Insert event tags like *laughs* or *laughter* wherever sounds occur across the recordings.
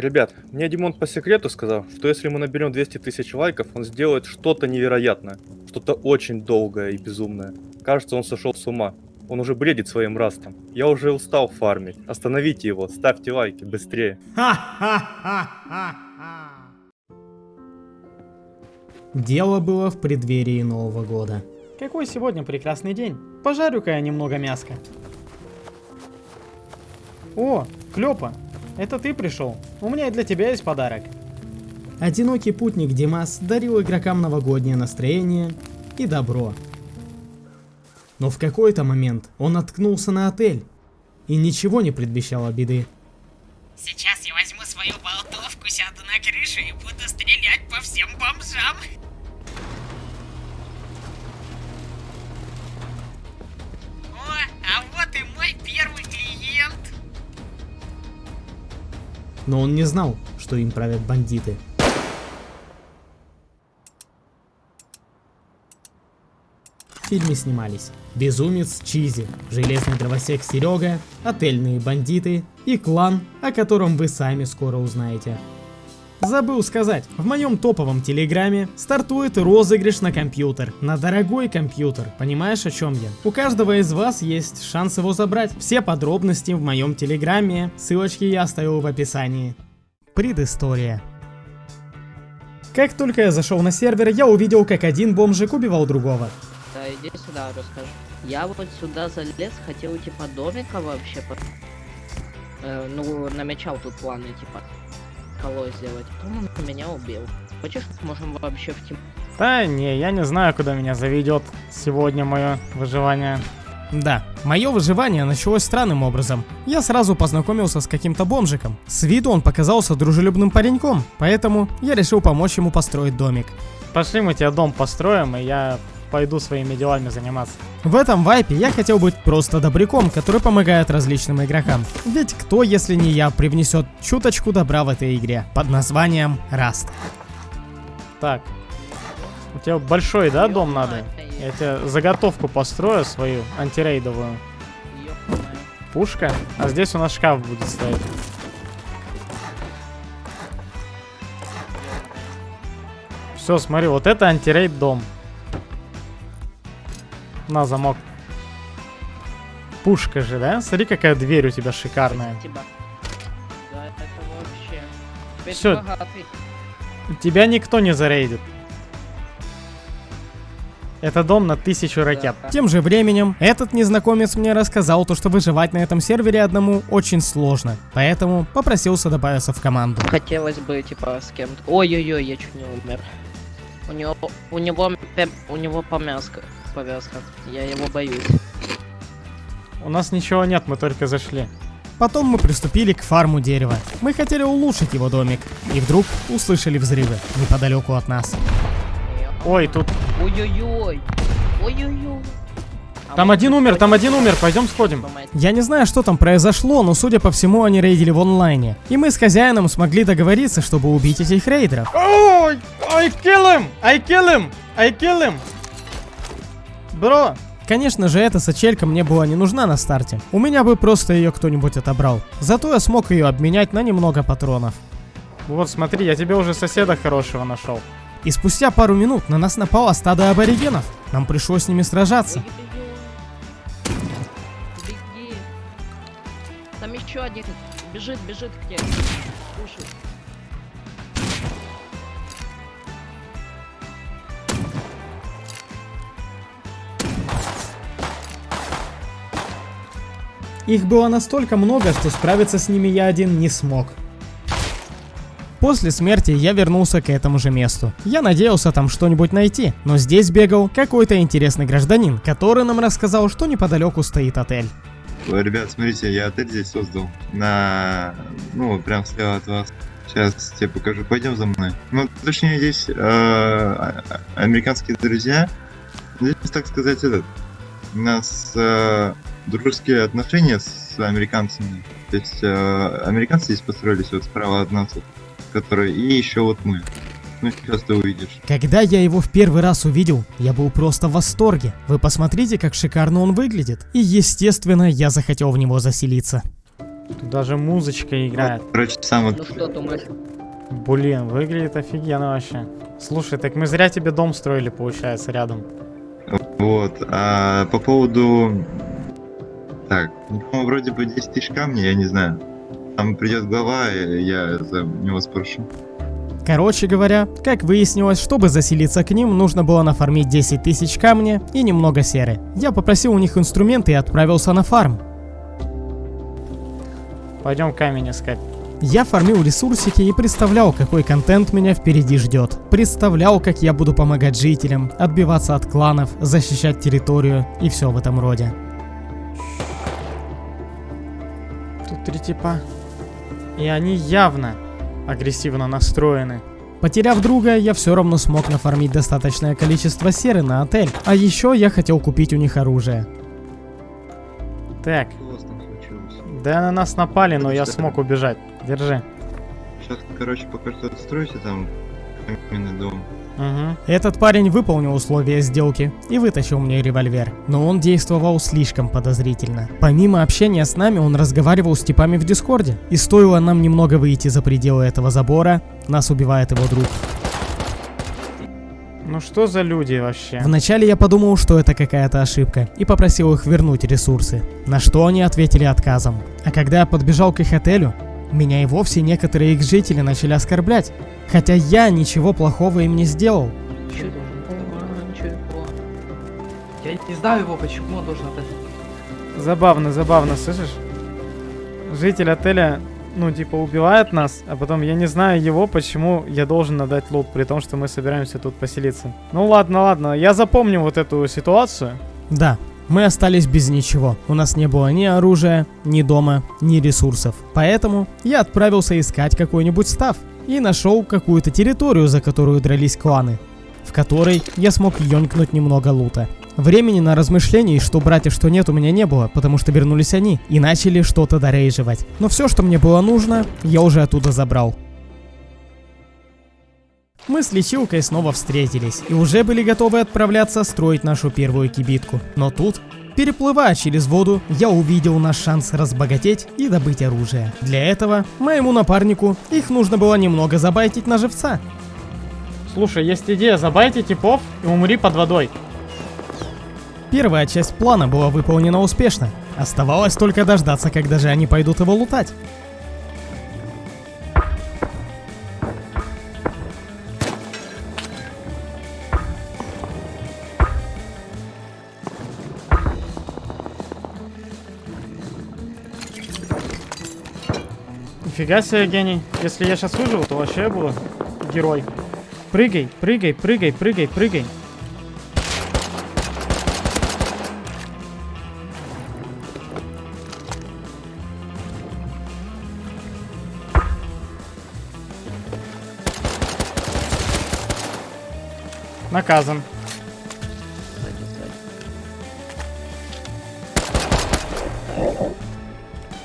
Ребят, мне Димон по секрету сказал, что если мы наберем 200 тысяч лайков, он сделает что-то невероятное. Что-то очень долгое и безумное. Кажется, он сошел с ума. Он уже бредит своим растом. Я уже устал фармить. Остановите его, ставьте лайки, быстрее. Дело было в преддверии Нового года. Какой сегодня прекрасный день. Пожарю-ка я немного мяска. О, Клёпа, это ты пришел. У меня и для тебя есть подарок. Одинокий путник Димас дарил игрокам новогоднее настроение и добро. Но в какой-то момент он наткнулся на отель, и ничего не предвещало беды. Сейчас я возьму свою болтовку, сяду на крышу и буду стрелять по всем бомжам. О, а вот и мой первый клиент. Но он не знал, что им правят бандиты. В фильме снимались Безумец Чизи, Железный дровосек Серега, Отельные бандиты и клан, о котором вы сами скоро узнаете. Забыл сказать, в моем топовом телеграме стартует розыгрыш на компьютер, на дорогой компьютер, понимаешь о чем я? У каждого из вас есть шанс его забрать. Все подробности в моем телеграме, ссылочки я оставил в описании. Предыстория. Как только я зашел на сервер, я увидел, как один бомжик убивал другого. Да, иди сюда, расскажи. Я вот сюда залез, хотел типа домика вообще, э, ну, намечал тут планы, типа, колой сделать. Он меня убил. Хочешь, можем вообще в тим... Да не, я не знаю, куда меня заведет сегодня мое выживание. Да, мое выживание началось странным образом. Я сразу познакомился с каким-то бомжиком. С виду он показался дружелюбным пареньком, поэтому я решил помочь ему построить домик. Пошли мы тебе дом построим, и я пойду своими делами заниматься. В этом вайпе я хотел быть просто добряком, который помогает различным игрокам. Ведь кто, если не я, привнесет чуточку добра в этой игре под названием Раст. Так. У тебя большой, да, дом надо? Я тебе заготовку построю свою, антирейдовую. Пушка. А здесь у нас шкаф будет стоять. Все, смотри, вот это антирейд дом. На замок. Пушка же, да? Смотри, какая дверь у тебя шикарная. Спасибо. Да, это вообще... Теперь богатый. Тебя никто не зарейдит. Это дом на тысячу ракет. Да. Тем же временем, этот незнакомец мне рассказал то, что выживать на этом сервере одному очень сложно. Поэтому попросился добавиться в команду. Хотелось бы, типа, с кем-то... Ой-ой-ой, я чуть не умер. У него... У него... У него помязка. Повязка. Я его боюсь. У нас ничего нет, мы только зашли. Потом мы приступили к фарму дерева. Мы хотели улучшить его домик. И вдруг услышали взрывы неподалеку от нас. Ой, тут... Ой-ой-ой. Ой-ой-ой. А Там один умер, там один умер, пойдем сходим. Я не знаю, что там произошло, но судя по всему, они рейдили в онлайне. И мы с хозяином смогли договориться, чтобы убить этих рейдеров. Ой, I kill him! I kill him! I kill him! Бро, Конечно же, эта сачелька мне была не нужна на старте. У меня бы просто ее кто-нибудь отобрал. Зато я смог ее обменять на немного патронов. вот смотри, я тебе уже соседа хорошего нашел. И спустя пару минут на нас напало стадо аборигенов. Нам пришлось с ними сражаться. Беги. Там еще один. Бежит, бежит к тебе. Их было настолько много, что справиться с ними я один не смог. После смерти я вернулся к этому же месту. Я надеялся там что-нибудь найти, но здесь бегал какой-то интересный гражданин, который нам рассказал, что неподалеку стоит отель. Ребят, смотрите, я отель здесь создал. На... Ну, прям слева от вас. Сейчас тебе покажу. Пойдем за мной. Ну, точнее, здесь э, а- а- американские друзья. Здесь, так сказать, этот... Нас э, дружеские отношения с американцами. То есть э, американцы здесь построились вот справа от нас, вот, которые... И еще вот мы. Ну, сейчас ты увидишь. Когда я его в первый раз увидел, я был просто в восторге. Вы посмотрите, как шикарно он выглядит. И естественно, я захотел в него заселиться. Тут даже музычка играет. Короче, сам вот Ну что думаешь? Блин, выглядит офигенно вообще. Слушай, так мы зря тебе дом строили, получается, рядом. Вот, а по поводу... Так, ну, по-моему, вроде бы 10 тысяч камней, я не знаю. Там придет глава, и я за него спрошу. Короче говоря, как выяснилось, чтобы заселиться к ним, нужно было нафармить 10 тысяч камня и немного серы. Я попросил у них инструменты и отправился на фарм. Пойдем камень искать. Я фармил ресурсики и представлял, какой контент меня впереди ждет. Представлял, как я буду помогать жителям, отбиваться от кланов, защищать территорию и все в этом роде. Тут три типа. И они явно агрессивно настроены. Потеряв друга, я все равно смог нафармить достаточное количество серы на отель. А еще я хотел купить у них оружие. Так, да на нас напали, но я смог убежать. Держи. Сейчас, короче, пока что отстройте там каменный дом. Угу. Этот парень выполнил условия сделки и вытащил мне револьвер, но он действовал слишком подозрительно. Помимо общения с нами, он разговаривал с типами в Дискорде, и стоило нам немного выйти за пределы этого забора, нас убивает его друг. Ну что за люди вообще? Вначале я подумал, что это какая-то ошибка, и попросил их вернуть ресурсы, на что они ответили отказом. А когда я подбежал к их отелю, меня и вовсе некоторые их жители начали оскорблять, хотя я ничего плохого им не сделал. Я не знаю его, почему он должен отдать. Забавно, забавно, слышишь? Житель отеля, ну, типа, убивает нас, а потом я не знаю его, почему я должен отдать лут, при том, что мы собираемся тут поселиться. Ну ладно, ладно, я запомню вот эту ситуацию. Да, мы остались без ничего. У нас не было ни оружия, ни дома, ни ресурсов. Поэтому я отправился искать какой-нибудь став и нашел какую-то территорию, за которую дрались кланы, в которой я смог ёнькнуть немного лута. Времени на размышлений, что брать и что нет, у меня не было, потому что вернулись они и начали что-то дорейживать. Но все, что мне было нужно, я уже оттуда забрал. Мы с лечилкой снова встретились и уже были готовы отправляться строить нашу первую кибитку. Но тут, переплывая через воду, я увидел наш шанс разбогатеть и добыть оружие. Для этого моему напарнику их нужно было немного забайтить на живца. Слушай, есть идея, забайте типов и умри под водой. Первая часть плана была выполнена успешно. Оставалось только дождаться, когда же они пойдут его лутать. Нифига себе, гений. Если я сейчас выживу, то вообще я буду герой. Прыгай, прыгай, прыгай, прыгай, прыгай. Наказан.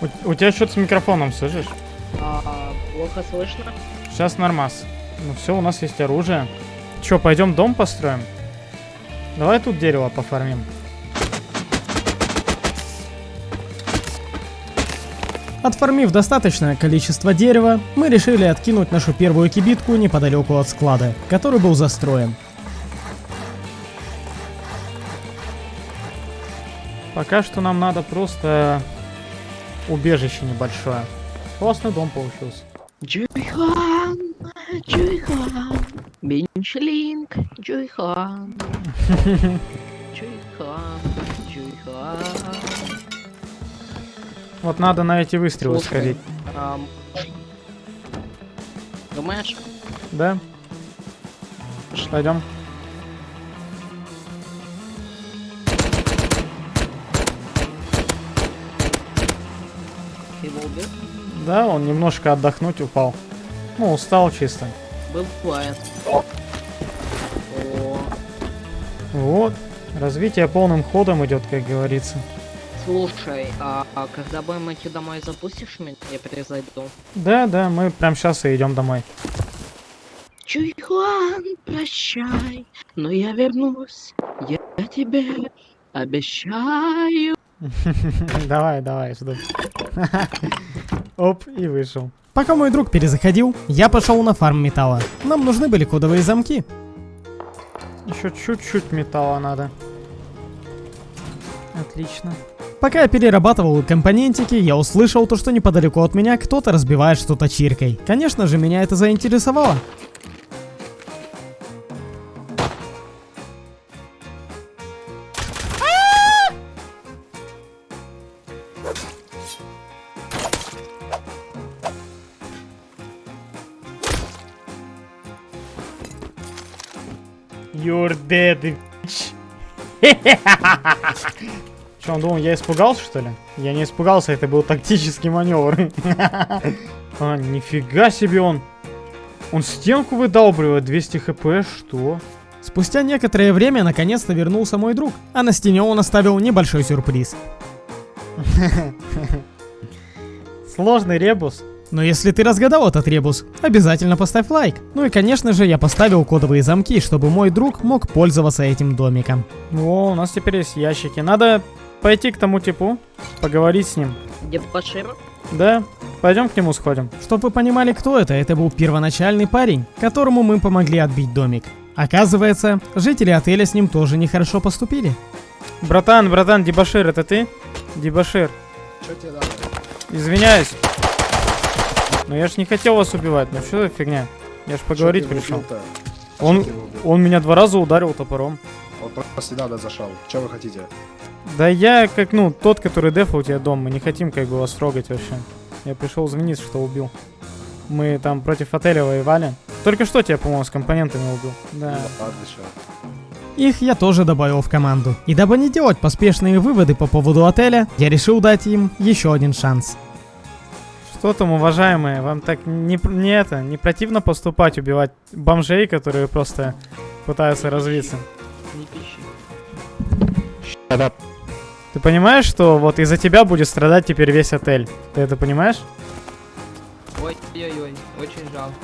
У, у тебя что-то с микрофоном, слышишь? Плохо слышно? Сейчас нормас. Ну все, у нас есть оружие. Че, пойдем дом построим? Давай тут дерево пофармим. Отформив достаточное количество дерева, мы решили откинуть нашу первую кибитку неподалеку от склада, который был застроен. Пока что нам надо просто убежище небольшое. Классный дом получился. Джуйхан, Джуйхан, Бинчлинг, Джуйхан. Джуйхан, Джуйхан. Вот надо на эти выстрелы Слушай, сходить. ам, Думаешь? Да? Пойдем. Да, он немножко отдохнуть упал. Ну, устал чисто. Бывает. О, Вот. Развитие полным ходом идет, как говорится. слушай, а, а когда будем идти домой, запустишь меня? Я перезайду. Да, да, мы прям сейчас и идем домой. Чуйхуан, прощай, но я вернусь. Я тебе обещаю. *laughs* Давай, давай, жду. *laughs* Оп, и вышел. Пока мой друг перезаходил, я пошел на фарм металла. Нам нужны были кодовые замки. Еще чуть-чуть металла надо. Отлично. Пока я перерабатывал компонентики, я услышал то, что неподалеку от меня кто-то разбивает что-то чиркой. Конечно же, меня это заинтересовало. *laughs* Че, он думал, я испугался, что ли? Я не испугался, это был тактический маневр. *laughs* А, нифига себе он. Он стенку выдалбливает, 200 хп, что? Спустя некоторое время наконец-то вернулся мой друг, а на стене он оставил небольшой сюрприз. *laughs* Сложный ребус. Но если ты разгадал этот ребус, обязательно поставь лайк. Ну и конечно же я поставил кодовые замки, чтобы мой друг мог пользоваться этим домиком. О, у нас теперь есть ящики. Надо пойти к тому типу, поговорить с ним. Где Башир? Да, пойдем к нему сходим. Чтоб вы понимали, кто это, это был первоначальный парень, которому мы помогли отбить домик. Оказывается, жители отеля с ним тоже нехорошо поступили. Братан, братан, Дебашир, это ты? Дебашир. Что тебе надо? Извиняюсь. Но я ж не хотел вас убивать, ну что за фигня? Я ж поговорить пришел. Он, он меня два раза ударил топором. Он просто надо зашел. Что вы хотите? Да я как, ну, тот, который дефал у тебя дом, мы не хотим как бы вас трогать вообще. Я пришел извиниться, что убил. Мы там против отеля воевали. Только что тебя, по-моему, с компонентами убил. Да. Ну, чё. Их я тоже добавил в команду. И дабы не делать поспешные выводы по поводу отеля, я решил дать им еще один шанс. Что там, уважаемые, вам так не, не это, не противно поступать, убивать бомжей, которые просто пытаются развиться? Не пищи. Ты понимаешь, что вот из-за тебя будет страдать теперь весь отель? Ты это понимаешь? Ой-ой-ой, очень жалко.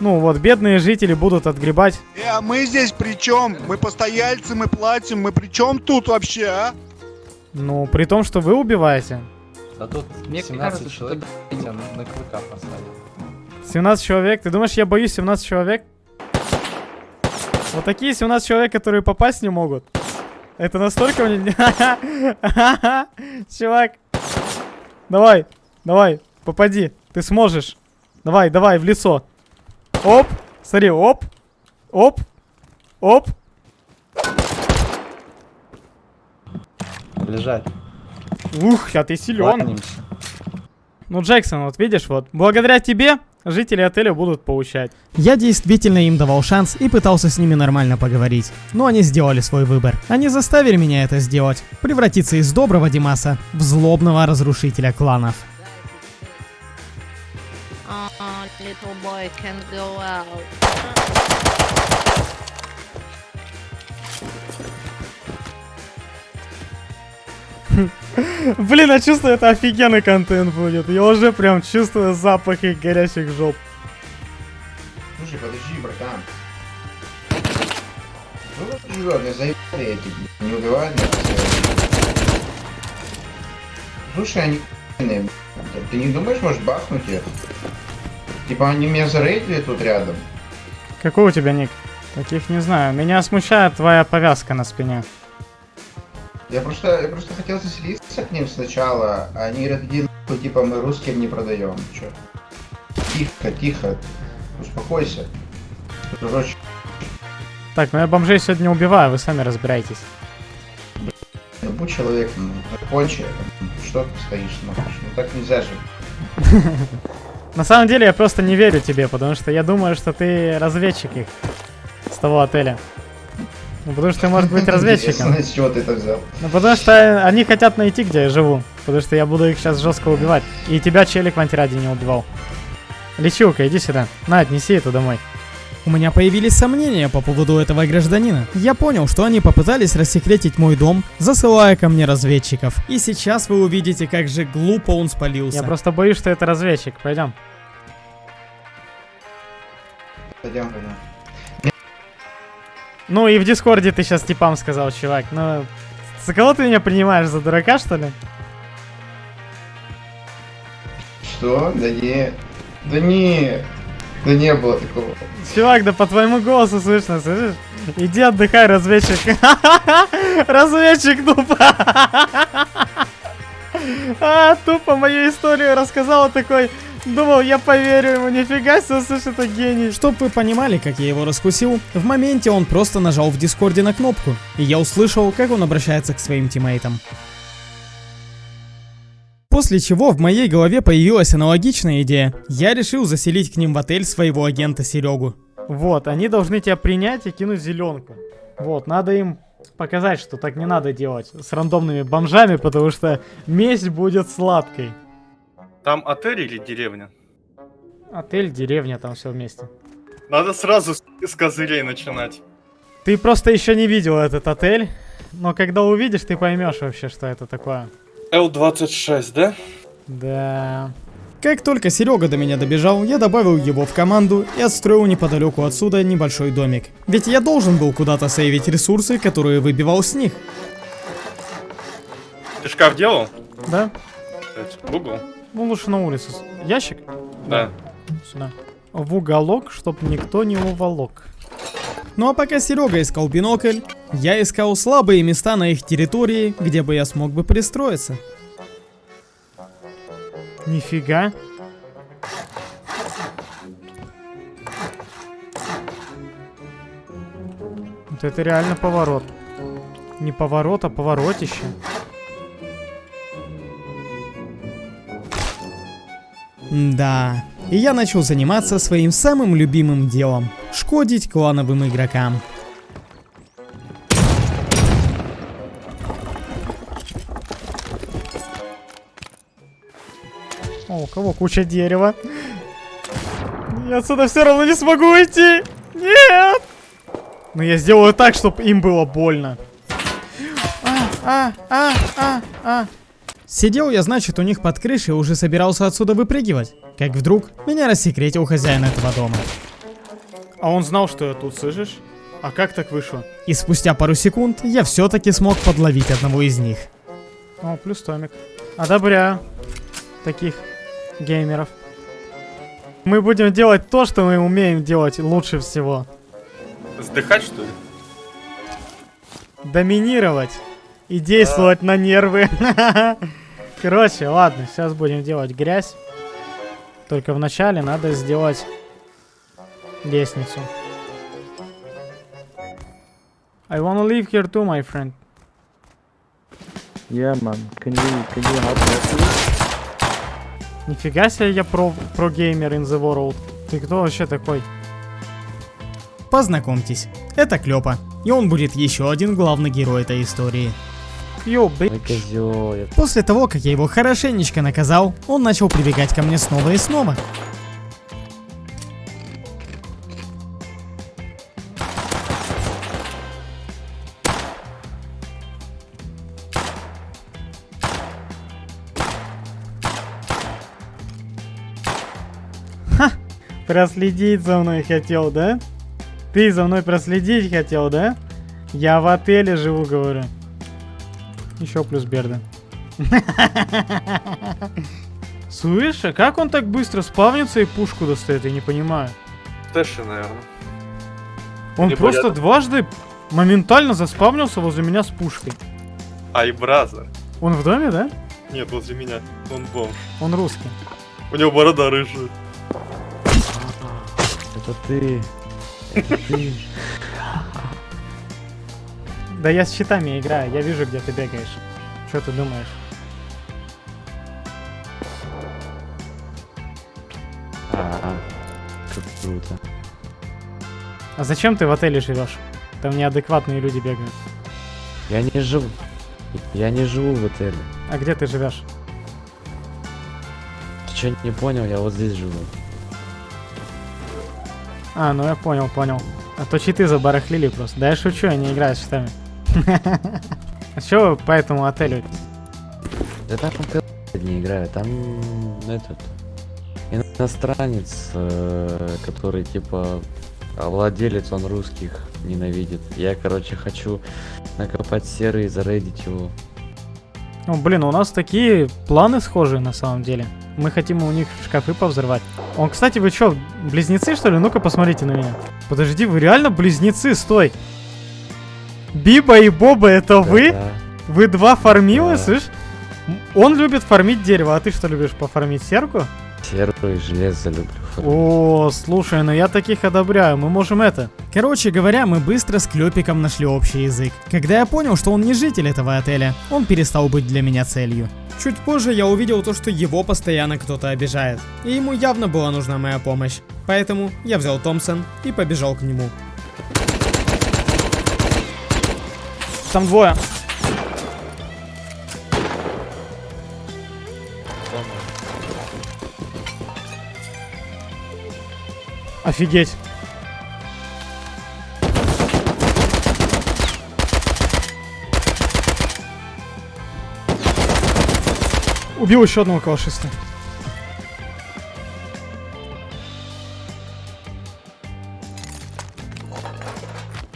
Ну вот, бедные жители будут отгребать. Э, а мы здесь при чем? Мы постояльцы, мы платим, мы при чем тут вообще, а? Ну, при том, что вы убиваете. Да тут Мне 17 кажется, что человек ты- тебя на, клыка посадил. 17 человек. Ты думаешь, я боюсь 17 человек? Вот такие 17 человек, которые попасть не могут. Это настолько мне... *laughs* Чувак. Давай, давай, попади. Ты сможешь. Давай, давай, в лицо. Оп. Смотри, оп. Оп. Оп. Лежать. Ух, а ты силен. Ну, Джексон, вот видишь, вот. Благодаря тебе жители отеля будут получать. Я действительно им давал шанс и пытался с ними нормально поговорить. Но они сделали свой выбор. Они заставили меня это сделать. Превратиться из доброго Димаса в злобного разрушителя кланов. Ah, little boy can go out. Блин, я чувствую, это офигенный контент будет. Я уже прям чувствую запахи горящих жоп. Слушай, подожди, братан. Ну вот живет, я заебали эти, блин, не убивают меня. Слушай, они блин. Ты не думаешь, может бахнуть их? Типа они меня зарейдили тут рядом. Какой у тебя ник? Таких не знаю. Меня смущает твоя повязка на спине. Я просто, я просто хотел заселиться к ним сначала, а они говорят, типа мы русским не продаем. Чё? Тихо, тихо. Успокойся. Дружочек. Так, ну я бомжей сегодня убиваю, вы сами разбирайтесь. Ну будь человеком, ну, закончи. ну, Что ты стоишь, смотришь? Ну так нельзя же. *laughs* На самом деле я просто не верю тебе, потому что я думаю, что ты разведчик их с того отеля. Ну, потому что ты, может быть, *laughs* разведчиком. Интересно, с чего ты это взял? Ну, потому что они хотят найти, где я живу. Потому что я буду их сейчас жестко убивать. И тебя челик в антираде не убивал. Лечилка, иди сюда. На, отнеси это домой. У меня появились сомнения по поводу этого гражданина. Я понял, что они попытались рассекретить мой дом, засылая ко мне разведчиков. И сейчас вы увидите, как же глупо он спалился. Я просто боюсь, что это разведчик. Пойдем. Пойдем, пойдем. Ну и в Дискорде ты сейчас типам сказал, чувак. Ну, за кого ты меня принимаешь? За дурака, что ли? Что? Да не. Да не. Да не было такого. Чувак, да по твоему голосу слышно, слышишь? Иди отдыхай, разведчик. *laughs* Разведчик тупо. *laughs* А, тупо мою историю рассказал такой. Думал, я поверю ему, нифига себе, слушай, это гений. Чтоб вы понимали, как я его раскусил, в моменте он просто нажал в дискорде на кнопку, и я услышал, как он обращается к своим тиммейтам. После чего в моей голове появилась аналогичная идея. Я решил заселить к ним в отель своего агента Серегу. Вот, они должны тебя принять и кинуть зеленку. Вот, надо им показать, что так не надо делать с рандомными бомжами, потому что месть будет сладкой. Там отель или деревня? Отель, деревня, там все вместе. Надо сразу с, с козырей начинать. Ты просто еще не видел этот отель, но когда увидишь, ты поймешь вообще, что это такое. Л-26, да? Да. Как только Серега до меня добежал, я добавил его в команду и отстроил неподалеку отсюда небольшой домик. Ведь я должен был куда-то сейвить ресурсы, которые выбивал с них. Ты шкаф делал? Да? Угол? Ну лучше на улице. Ящик? Да. Сюда. В уголок, чтоб никто не уволок. Ну а пока Серега искал бинокль, я искал слабые места на их территории, где бы я смог бы пристроиться. Нифига. Вот это реально поворот. Не поворот, а поворотище. Да. И я начал заниматься своим самым любимым делом – шкодить клановым игрокам. О, у кого куча дерева. Я отсюда все равно не смогу уйти. Нет! Но я сделаю так, чтобы им было больно. А, а, а, а, а. Сидел я, значит, у них под крышей и уже собирался отсюда выпрыгивать. Как вдруг меня рассекретил хозяин этого дома. А он знал, что я тут, слышишь? А как так вышло? И спустя пару секунд я все-таки смог подловить одного из них. О, плюс томик. Одобряю. Таких геймеров. Мы будем делать то, что мы умеем делать лучше всего. Сдыхать, что ли? Доминировать. И действовать на нервы. *laughs* Короче, ладно, сейчас будем делать грязь. Только вначале надо сделать лестницу. I wanna live here too, my friend. Yeah, man. Can you can you help me? Нифига себе я про, про геймер in the world. Ты кто вообще такой? Познакомьтесь, это Клёпа. И он будет еще один главный герой этой истории. Йо, Ой, бей. козёл, я- После того, как я его хорошенечко наказал, он начал прибегать ко мне снова и снова. Проследить за мной хотел, да? Ты за мной проследить хотел, да? Я в отеле живу, говорю. Еще плюс Берда. *laughs* Слышь, а как он так быстро спавнится и пушку достает, я не понимаю. Тэши, наверное. Он Либо просто рядом. дважды моментально заспавнился возле меня с пушкой. Ай, бразер. Он в доме, да? Нет, возле меня. Он бомж. Он русский. У него борода рыжая. Это ты. Это ты. Да я с щитами играю, я вижу, где ты бегаешь. Что ты думаешь? А, как круто. А зачем ты в отеле живешь? Там неадекватные люди бегают. Я не живу. Я не живу в отеле. А где ты живешь? Ты что не понял? Я вот здесь живу. А, ну я понял, понял. А то читы забарахлили просто. Да я шучу, я не играю с щитами. А вы по этому отелю? Да там не играю, там этот иностранец, э, который типа а владелец, он русских ненавидит. Я, короче, хочу накопать серый и зарейдить его. Ну, блин, у нас такие планы схожие на самом деле. Мы хотим у них шкафы повзрывать. Он, кстати, вы что, близнецы, что ли? Ну-ка, посмотрите на меня. Подожди, вы реально близнецы? Стой. Биба и Боба, это вы? Да. Вы два фармилы, Да. слышь? Он любит фармить дерево, а ты что любишь, пофармить серку? Серу и железо люблю. О, слушай, ну я таких одобряю, мы можем это. Короче говоря, мы быстро с Клёпиком нашли общий язык. Когда я понял, что он не житель этого отеля, он перестал быть для меня целью. Чуть позже я увидел то, что его постоянно кто-то обижает. И ему явно была нужна моя помощь. Поэтому я взял Томпсон и побежал к нему. Там двое. Офигеть. Убил еще одного калашиста.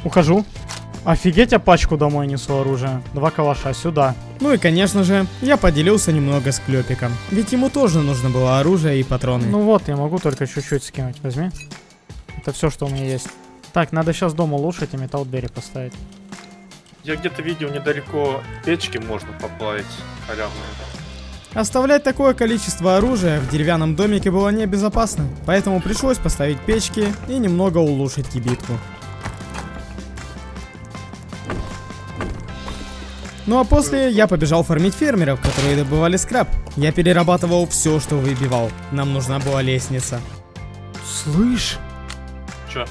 Ухожу. Офигеть, я пачку домой несу оружия. Два калаша сюда. Ну и конечно же, я поделился немного с Клёпиком. Ведь ему тоже нужно было оружие и патроны. Ну вот, я могу только чуть-чуть скинуть. Возьми. Это все, что у меня есть. Так, надо сейчас дом улучшить и металл двери поставить. Я где-то видел недалеко печки можно поплавить халявные. Оставлять такое количество оружия в деревянном домике было небезопасно, поэтому пришлось поставить печки и немного улучшить кибитку. Ну а после я побежал фармить фермеров, которые добывали скраб. Я перерабатывал все, что выбивал. Нам нужна была лестница. Слышь, Чё?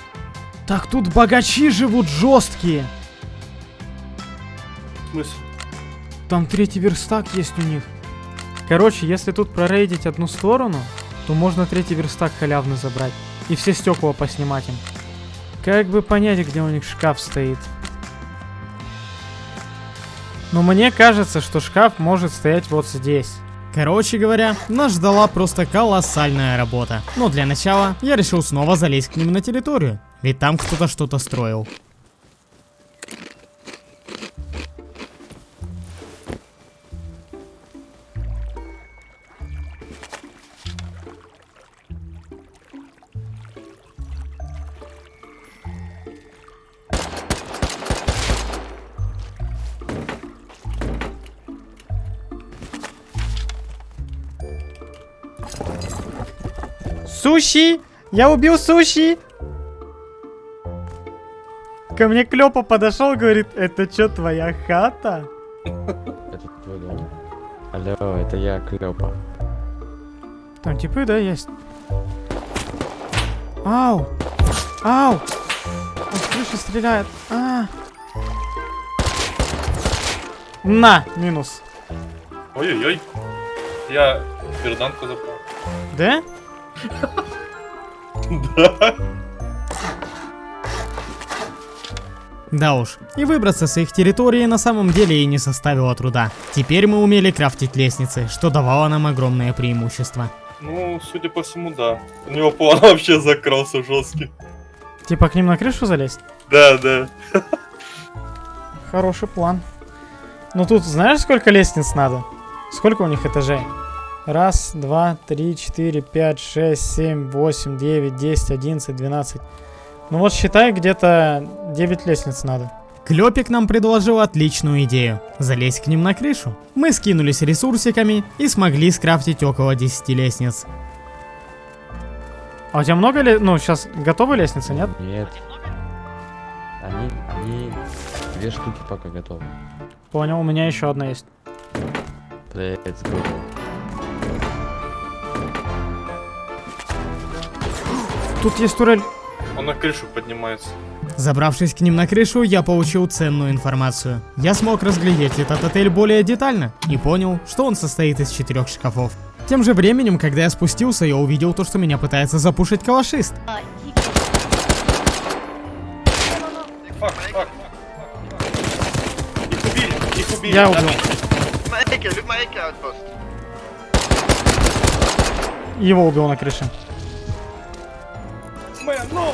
так тут богачи живут жесткие. В смысле? Там третий верстак есть у них. Короче, если тут прорейдить одну сторону, то можно третий верстак халявно забрать. И все стекла поснимать им. Как бы понять, где у них шкаф стоит. Но мне кажется, что шкаф может стоять вот здесь. Короче говоря, нас ждала просто колоссальная работа. Но для начала я решил снова залезть к ним на территорию, ведь там кто-то что-то строил. Суши! Я убил суши! Ко мне Клёпа подошел, говорит, это что, твоя хата? Это твой дом. Алло, это я, Клёпа. Там типы, да, есть? Ау! Ау! Он с крыши стреляет. А. На, минус. Ой-ой-ой. Я берданку запал. Да? Да. Да уж, и выбраться с их территории на самом деле и не составило труда. Теперь мы умели крафтить лестницы, что давало нам огромное преимущество. Ну, судя по всему, да. У него план *laughs* вообще закрался жесткий. Типа к ним на крышу залезть? Да, да. Хороший план. Ну тут знаешь, сколько лестниц надо? Сколько у них этажей? Раз, два, три, четыре, пять, шесть, семь, восемь, девять, десять, одиннадцать, двенадцать. Ну вот считай, где-то 9 лестниц надо. Клёпик нам предложил отличную идею – залезть к ним на крышу. Мы скинулись ресурсиками и смогли скрафтить около 10 лестниц. А у тебя много ли... Ну, сейчас готовы лестницы, нет? Нет. Они, они две штуки пока готовы. Понял, у меня еще одна есть. Let's go. Тут есть турель. Он на крышу поднимается. Забравшись к ним на крышу, я получил ценную информацию. Я смог разглядеть этот отель более детально и понял, что он состоит из четырех шкафов. Тем же временем, когда я спустился, я увидел то, что меня пытается запушить калашист. Fuck, fuck. Их убили, их убили. Я убил. Его убил на крыше. Man, ну!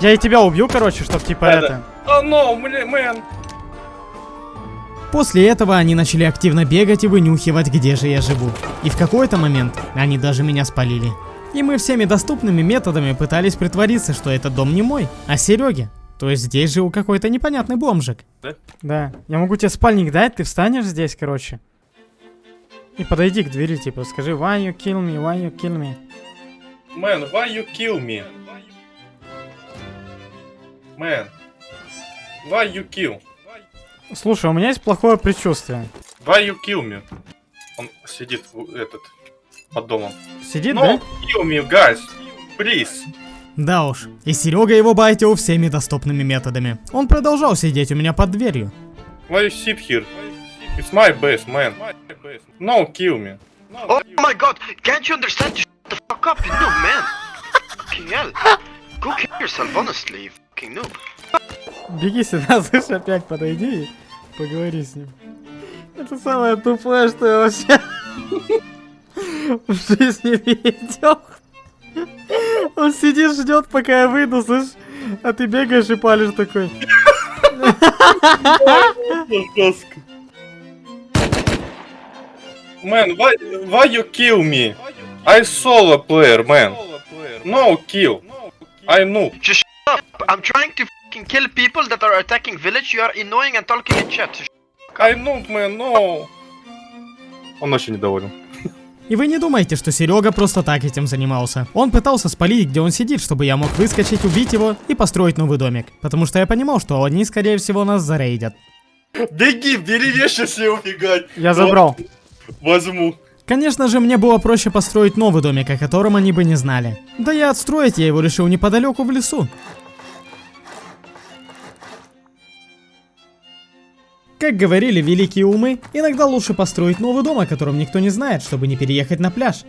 Я и тебя убью, короче, чтоб типа Да, да. это... Oh, no, блин, man! После этого они начали активно бегать и вынюхивать, где же я живу. И в какой-то момент они даже меня спалили. И мы всеми доступными методами пытались притвориться, что этот дом не мой, а Сереги. То есть здесь жил какой-то непонятный бомжик. Да. Я могу тебе спальник дать, ты встанешь здесь, короче. И подойди к двери, типа, скажи, why you kill me, why you kill me. Man, why you kill me? Man, why you kill? Слушай, у меня есть плохое предчувствие. Why you kill me? Он сидит, этот, под домом. Сидит, No, да? kill me, guys, please. Да уж, и Серега его байтил всеми доступными методами. Он продолжал сидеть у меня под дверью. Why you sit here? It's my base, man. No, kill me. Oh my god, can't you understand? Shut the fuck up, you noob, man. Fucking hell. Go kill yourself, honestly, you fucking noob. Беги сюда, *laughs* слышь, опять подойди и поговори с ним. Это самое тупое, что я вообще *laughs* в жизни видел. Он сидит, ждет, пока я выйду, слышь, а ты бегаешь и палишь такой. *laughs* Жестко. Man, why, why you kill me? I solo player, man. No kill. I noob. Just shut up. I'm trying to fucking kill people that are attacking village. You are annoying and talking in chat. I noob, man, no. Он очень недоволен. И вы не думаете, что Серега просто так этим занимался. Он пытался спалить, где он сидит, чтобы я мог выскочить, убить его и построить новый домик. Потому что я понимал, что они, скорее всего, нас зарейдят. Беги, бери вещи все убегать. Я забрал. Возьму. Конечно же, мне было проще построить новый домик, о котором они бы не знали. Да и отстроить я его решил неподалеку в лесу. Как говорили великие умы, иногда лучше построить новый дом, о котором никто не знает, чтобы не переехать на пляж.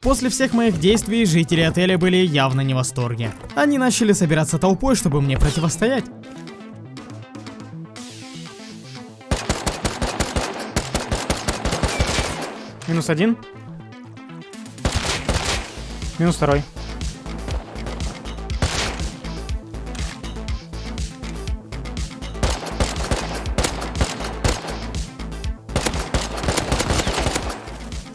После всех моих действий жители отеля были явно не в восторге. Они начали собираться толпой, чтобы мне противостоять. Минус один. Минус второй.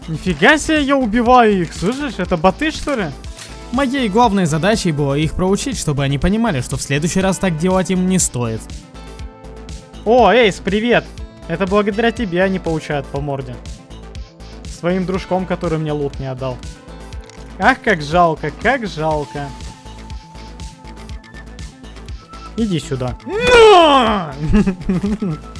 Нифига себе, я убиваю их, слышишь? Это боты, что ли? Моей главной задачей было их проучить, чтобы они понимали, что в следующий раз так делать им не стоит. О, Эйс, привет! Это благодаря тебе они получают по морде. Своим дружком, который мне лут не отдал. Ах, как жалко, как жалко. Иди сюда. *laughs*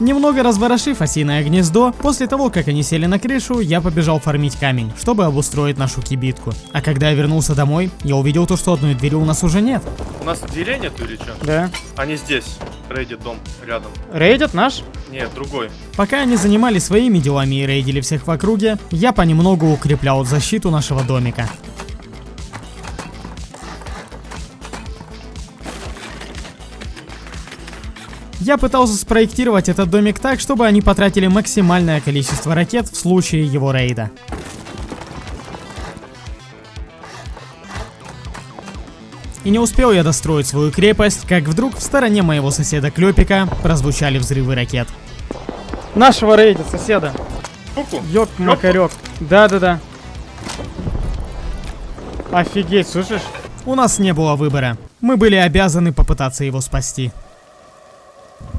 Немного разворошив осиное гнездо, после того, как они сели на крышу, я побежал фармить камень, чтобы обустроить нашу кибитку. А когда я вернулся домой, я увидел то, что одной двери у нас уже нет. У нас дверей нету или что? Да. Они здесь. Рейдит дом рядом. Рейдят наш? Нет, другой. Пока они занимались своими делами и рейдили всех в округе, я понемногу укреплял защиту нашего домика. Я пытался спроектировать этот домик так, чтобы они потратили максимальное количество ракет в случае его рейда. И не успел я достроить свою крепость, как вдруг в стороне моего соседа Клёпика прозвучали взрывы ракет. Нашего рейда, соседа. Куку. Ёк, макарёк. Да-да-да. Офигеть, слышишь? У нас не было выбора. Мы были обязаны попытаться его спасти.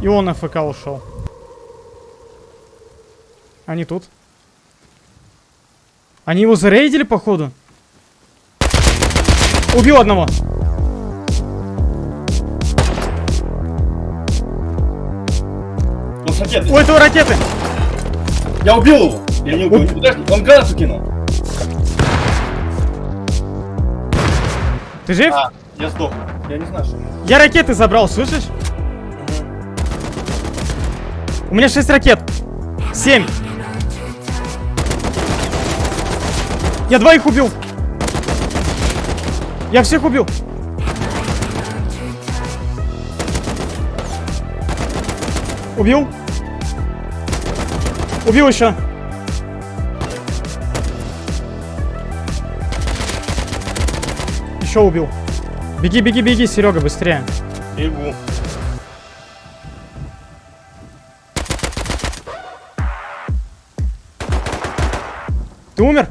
И он АФК ушел. Они тут. Они его зарейдили, походу? Убил одного. Он ракеты. У этого ракеты. Я убил его. Я не убил. Подожди, он гранату кинул. Ты жив? А, я сдох. Я не знаю, что. Я ракеты забрал, слышишь? У меня 6 ракет. 7. Я двоих убил. Я всех убил. Убил. Убил еще. Еще убил. Беги, беги, беги, Серега, быстрее. Бегу. Ты умер?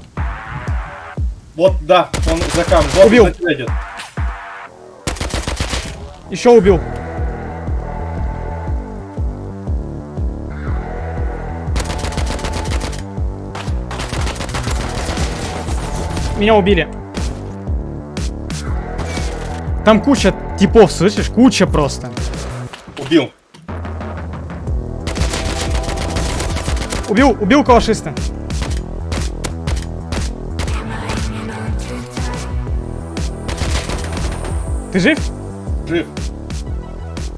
Вот, да, он за кам. Вот Убил. тебя идет. Еще убил. Меня убили. Там куча типов, слышишь? Куча просто. Убил. Убил, убил калашиста. Ты жив? Жив.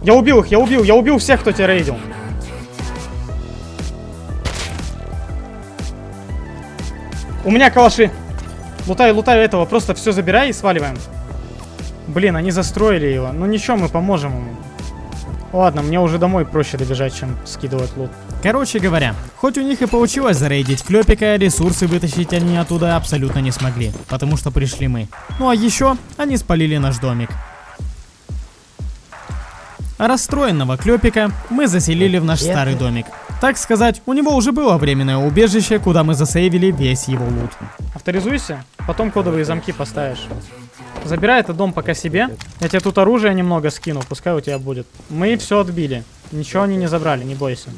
Я убил их, я убил, я убил всех, кто тебя рейдил. У меня калаши. Лутаю, лутаю этого, просто все забирай и сваливаем. Блин, они застроили его. Ну ничего, мы поможем ему. Ладно, мне уже домой проще добежать, чем скидывать лут. Короче говоря, хоть у них и получилось зарейдить Клёпика, ресурсы вытащить они оттуда абсолютно не смогли, потому что пришли мы. Ну а еще они спалили наш домик. А Расстроенного Клёпика мы заселили в наш старый домик. Так сказать, у него уже было временное убежище, куда мы засейвили весь его лут. Авторизуйся, потом кодовые замки поставишь. Забирай этот дом пока себе. Я тебе тут оружие немного скину, пускай у тебя будет. Мы все отбили. Ничего они не забрали, не бойся.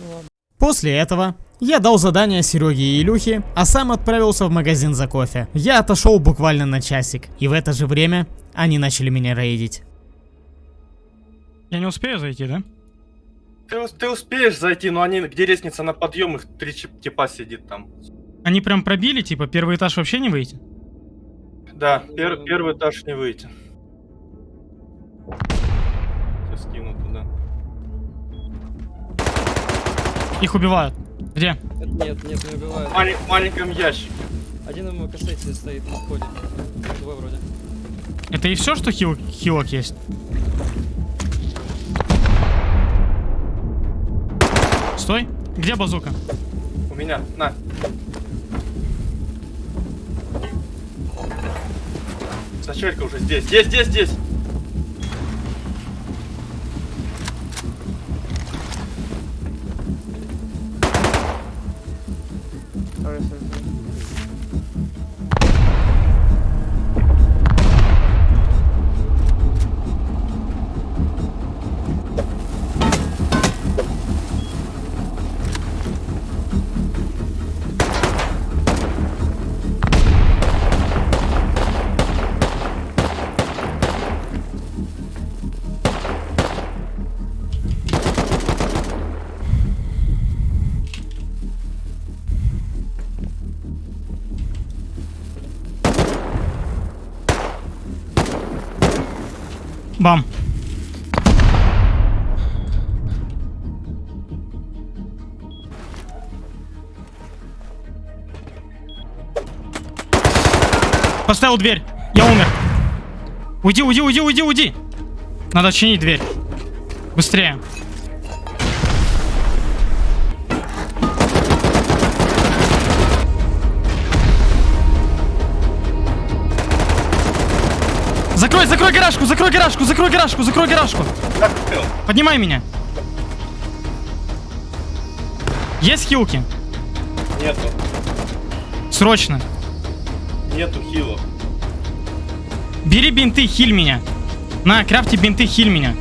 После этого я дал задание Сереге и Илюхе, а сам отправился в магазин за кофе. Я отошел буквально на часик, и в это же время они начали меня рейдить. Я не успею зайти, да? Ты, ты успеешь зайти, но они, где лестница на подъем, их три типа сидит там. Они прям пробили, типа, первый этаж вообще не выйти? Да, пер- первый этаж не выйти. Я скину Их убивают. Где? Нет, нет, не убивают. В мале- маленьком ящике. Один ему касается стоит на входе. Двое вроде. Это и все, что хил хилок есть? Стой. Где базука? У меня, на. Сачелька уже здесь. Здесь, здесь, здесь. Поставил дверь. Я умер. Уйди, уйди, уйди, уйди, уйди. Надо чинить дверь. Быстрее. Закрой, закрой гаражку, закрой гаражку, закрой гаражку, закрой гаражку. Поднимай меня. Есть хилки? Нету. Срочно. Нету хилов. Бери бинты, хиль меня. На, крафти бинты, хиль меня.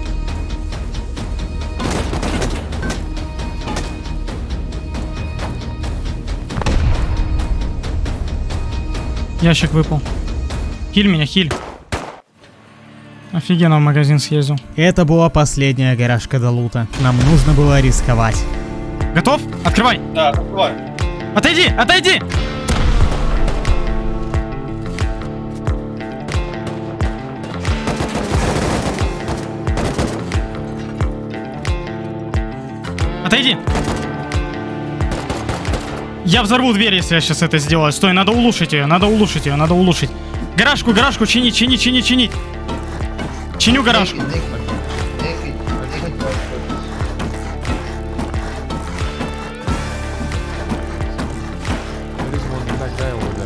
Ящик выпал. Хиль меня, хиль. Офигенно в магазин съездил. Это была последняя гаражка до лута. Нам нужно было рисковать. Готов? Открывай. Да, открывай. Отойди, отойди! Отойди! Я взорву дверь, если я сейчас это сделаю. Стой, надо улучшить ее, надо улучшить ее, надо улучшить. Гаражку, гаражку, чинить, чинить, чинить, чинить. Чиню гаражку. Иногда его, да.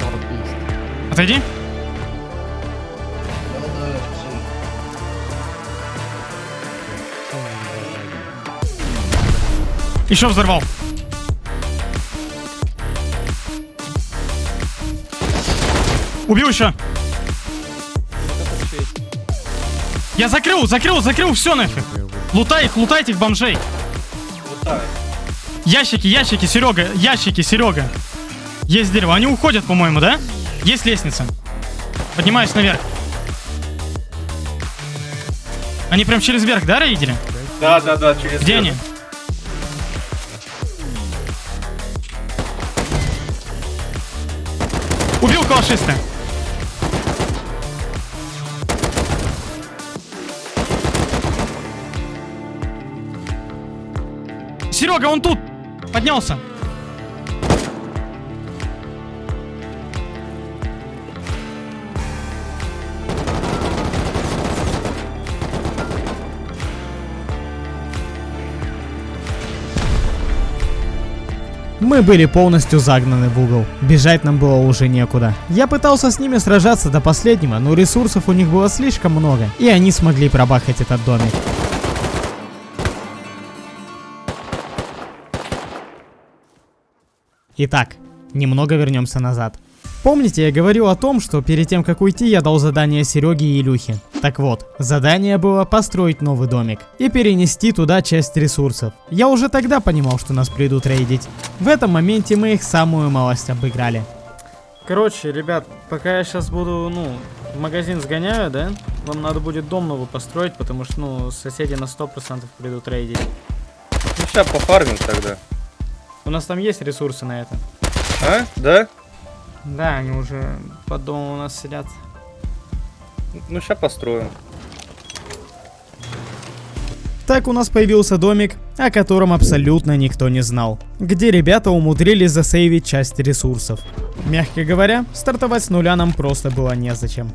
40 Отойди. Еще взорвал. Убил еще. Я закрыл, закрыл, закрыл, все нафиг. Лутай их, лутайте их, бомжей. Ящики, ящики, Серега, ящики, Серега. Есть дерево. Они уходят, по-моему, да? Есть лестница. Поднимаюсь наверх. Они прям через верх, да, рейдили? Да, да, да, через Где верх. они? Убил калашиста. Серега, он тут! Поднялся. Мы были полностью загнаны в угол. Бежать нам было уже некуда. Я пытался с ними сражаться до последнего, но ресурсов у них было слишком много, и они смогли пробахать этот домик. Итак, немного вернемся назад. Помните, я говорил о том, что перед тем, как уйти, я дал задание Сереге и Илюхе? Так вот, задание было построить новый домик и перенести туда часть ресурсов. Я уже тогда понимал, что нас придут рейдить. В этом моменте мы их самую малость обыграли. Короче, ребят, пока я сейчас буду, ну, в магазин сгоняю, да? Вам надо будет дом новый построить, потому что, ну, соседи на 100% придут рейдить. Ну, сейчас пофармим тогда. У нас там есть ресурсы на это. А? Да? Да, они уже под домом у нас сидят. Ну, сейчас построим. Так у нас появился домик, о котором абсолютно никто не знал, где ребята умудрились засейвить часть ресурсов. Мягко говоря, стартовать с нуля нам просто было незачем.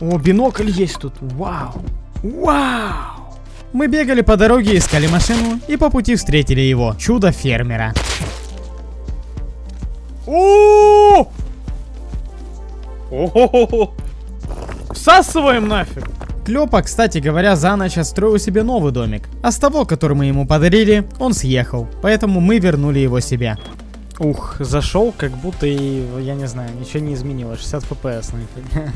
О, бинокль есть тут, вау! Вау! Мы бегали по дороге, искали машину и по пути встретили его, чудо О! Всасываем нафиг! Клёпа, кстати говоря, за ночь отстроил себе новый домик. А с того, который мы ему подарили, он съехал. Поэтому мы вернули его себе. Ух, зашел, как будто и, я не знаю, ничего не изменилось. 60 FPS нафиг.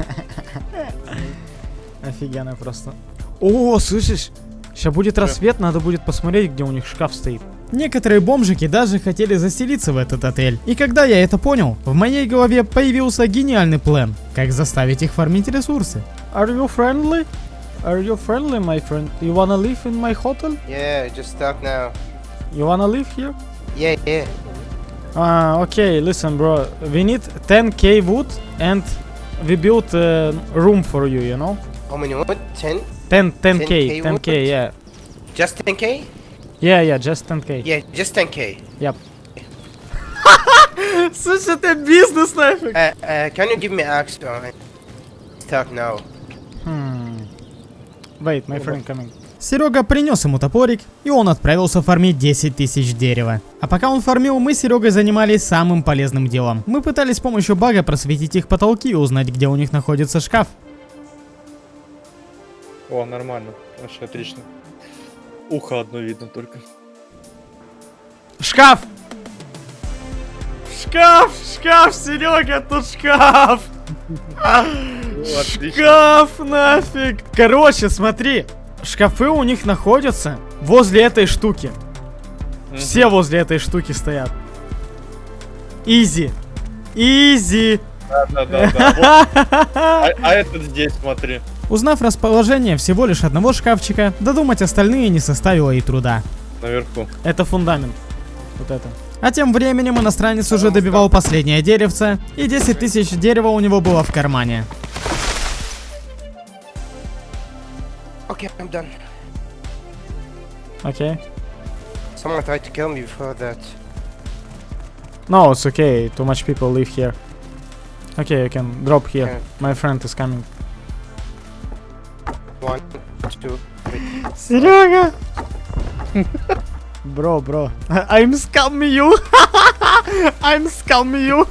Офигенно просто. О, слышишь? Сейчас будет рассвет, надо будет посмотреть, где у них шкаф стоит. Некоторые бомжики даже хотели заселиться в этот отель. И когда я это понял, в моей голове появился гениальный план, как заставить их фармить ресурсы. Are you friendly? Are you friendly, my friend? You wanna live in my hotel? Yeah, just stuck now. You wanna live here? Yeah, yeah. Ah, okay, listen, bro. We need 10k wood and we built a room for you, you know? How many wood? 10? 10, 10k, 10K 10k, wood? yeah. Just 10k? Yeah, yeah, just 10k. Yeah, just 10k. Yep. *laughs* Слушай, это бизнес нафиг. Uh, uh, can you give me axe? Stuck now. Hmm. Wait, my friend coming. Серега принес ему топорик, и он отправился фармить 10 тысяч дерева. А пока он фармил, мы с Серегой занимались самым полезным делом. Мы пытались с помощью бага просветить их потолки и узнать, где у них находится шкаф. О, нормально. Вообще отлично. Ухо одно видно только. Шкаф! Шкаф, шкаф, Серега, тут шкаф! *laughs* Шкаф нафиг! Короче, смотри, шкафы у них находятся возле этой штуки. Все возле этой штуки стоят. Изи. Изи. Да, да, да, да. Вот. *laughs* А, а этот здесь, смотри. Узнав расположение всего лишь одного шкафчика, додумать остальные не составило и труда. Наверху. Это фундамент. Вот это. А тем временем иностранец уже добивал последнее деревце, и 10 тысяч дерева у него было в кармане. Okay, I'm done. Окей. Someone tried to kill me before that. No, it's okay. Too much people live here. Okay, you can drop here. My friend is coming. One, two, three. Серега! *laughs* Bro, bro. I'm scamming you. *laughs* I'm scamming you.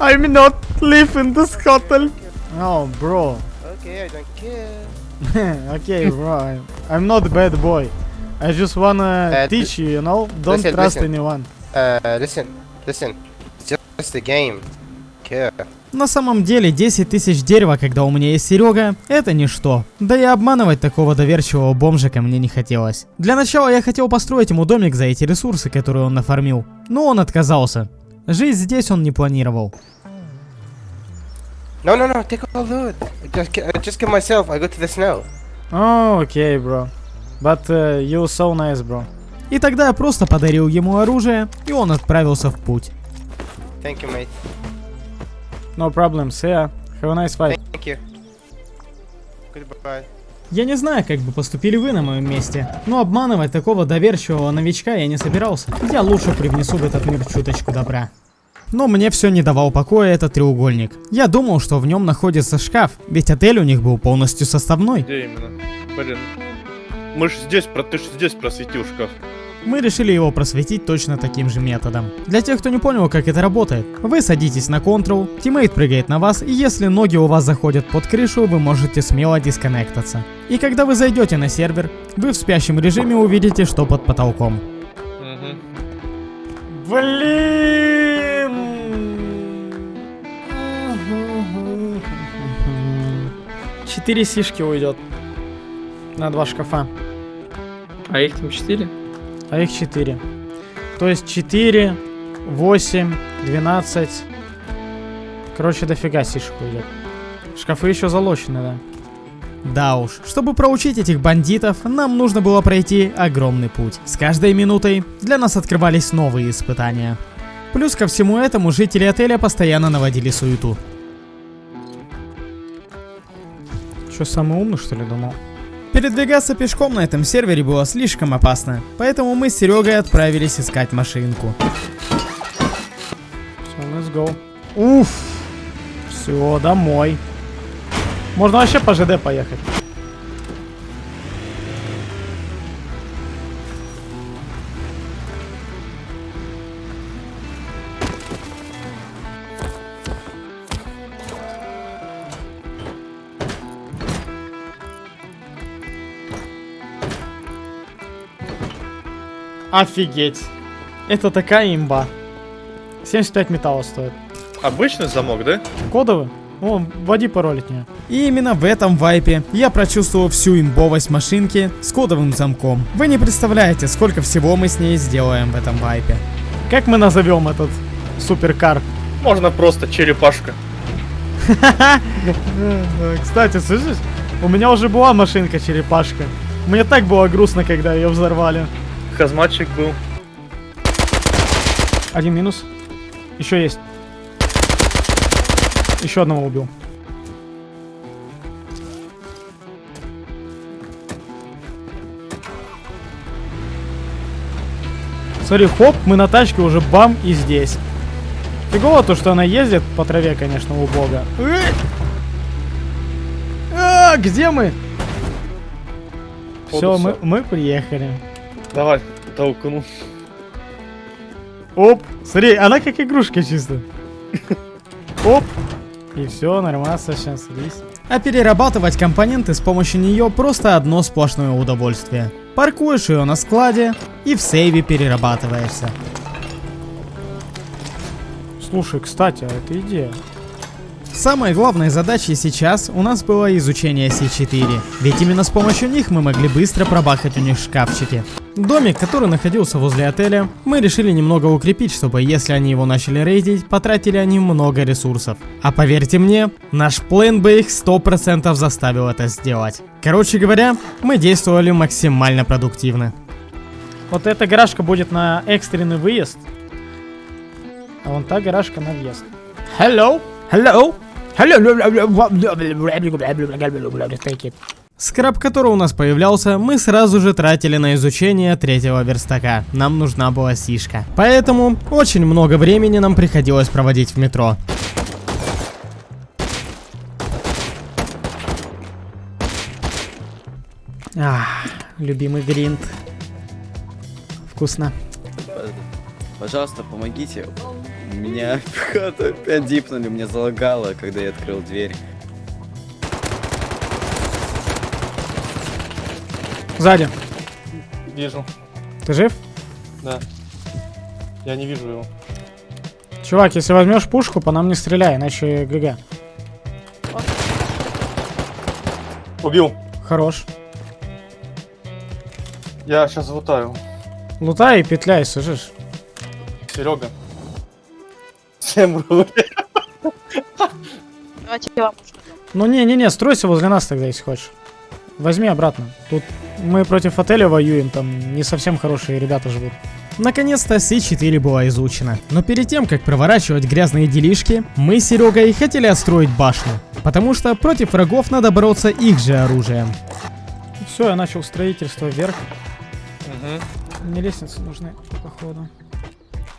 I'm not live in this hotel. No, bro. Okay, I don't care. *laughs* okay, bro. I'm, I'm not a bad boy. I just wanna Uh, teach you, you know? Don't listen, trust listen. anyone. Uh, listen, listen. It's just a game. Care. На самом деле 10 тысяч дерева, когда у меня есть Серега, это ничто. Да и обманывать такого доверчивого бомжика мне не хотелось. Для начала я хотел построить ему домик за эти ресурсы, которые он нафармил. Но он отказался. Жить здесь он не планировал. No, no, no. Take all loot. Just, uh, just kill myself. I go to the snow. Oh, okay, bro. But uh, you so nice, bro. И тогда я просто подарил ему оружие, и он отправился в путь. Thank you, mate. No problem. See ya. Have a nice fight. Thank you. Goodbye. Я не знаю, как бы поступили вы на моем месте, но обманывать такого доверчивого новичка я не собирался. Я лучше привнесу в этот мир чуточку добра. Но мне все не давал покоя этот треугольник. Я думал, что в нем находится шкаф, ведь отель у них был полностью составной. Где именно? Блин. Мы ж здесь, про... ты ж здесь просветил шкаф. Мы решили его просветить точно таким же методом. Для тех, кто не понял, как это работает, вы садитесь на Ctrl, teammate прыгает на вас, и если ноги у вас заходят под крышу, вы можете смело дисконнектаться. И когда вы зайдете на сервер, вы в спящем режиме увидите, что под потолком. Блин! Четыре сишки уйдет. На два шкафа. А их там 4? А их 4. То есть 4, 8, 12. Короче, дофига сишек уйдет. Шкафы еще залочены, да. Да уж, чтобы проучить этих бандитов, нам нужно было пройти огромный путь. С каждой минутой для нас открывались новые испытания. Плюс ко всему этому жители отеля постоянно наводили суету. Что, самый умный, что ли, думал? Передвигаться пешком на этом сервере было слишком опасно, поэтому мы с Серегой отправились искать машинку. Все, let's go. Уф! Все, домой. Можно вообще по ЖД поехать. Офигеть. Это такая имба. 75 металла стоит. Обычный замок, да? Кодовый? О, вводи пароль от нее. И именно в этом вайпе я прочувствовал всю имбовость машинки с кодовым замком. Вы не представляете, сколько всего мы с ней сделаем в этом вайпе. Как мы назовем этот суперкар? Можно просто черепашка. *laughs* Кстати, слышишь? У меня уже была машинка-черепашка. Мне так было грустно, когда ее взорвали. Хазматчик был. Один минус. Еще есть. Еще одного убил. Смотри, хоп, мы на тачке уже бам и здесь. Фигово то, что она ездит по траве, конечно, убого. Эй! А, где мы? Все, мы, мы приехали. Давай, толкну. Оп, смотри, она как игрушка чисто. *laughs* Оп, и все, нормально, сейчас садись. А перерабатывать компоненты с помощью нее просто одно сплошное удовольствие. Паркуешь ее на складе и в сейве перерабатываешься. Слушай, кстати, а это идея. Самой главной задачей сейчас у нас было изучение C4, ведь именно с помощью них мы могли быстро пробахать у них шкафчики. Домик, который находился возле отеля, мы решили немного укрепить, чтобы если они его начали рейдить, потратили они много ресурсов. А поверьте мне, наш план бы их 100% заставил это сделать. Короче говоря, мы действовали максимально продуктивно. Вот эта гаражка будет на экстренный выезд. А вон та гаражка на въезд. Hello! Hello! Скраб, который у нас появлялся, мы сразу же тратили на изучение третьего верстака. Нам нужна была сишка. Поэтому очень много времени нам приходилось проводить в метро. Ах, любимый гринд. Вкусно. Пожалуйста, помогите. Меня опять дипнули, мне залагало, когда я открыл дверь. Сзади. Вижу, Ты жив? да. Я не вижу его. Чувак, если возьмешь пушку, по нам не стреляй, иначе ГГ. Убил. Хорош. Я сейчас лутаю. Лутай и петляй, слышишь? Серега. Всем рублей. Давайте я вам Ну не-не-не, стройся возле нас тогда, если хочешь. Возьми обратно. Тут мы против отеля воюем, там не совсем хорошие ребята живут. Наконец-то С4 была изучена. Но перед тем, как проворачивать грязные делишки, мы с Серегой хотели отстроить башню. Потому что против врагов надо бороться их же оружием. Все, я начал строительство вверх. Угу. Мне лестницы нужны, походу.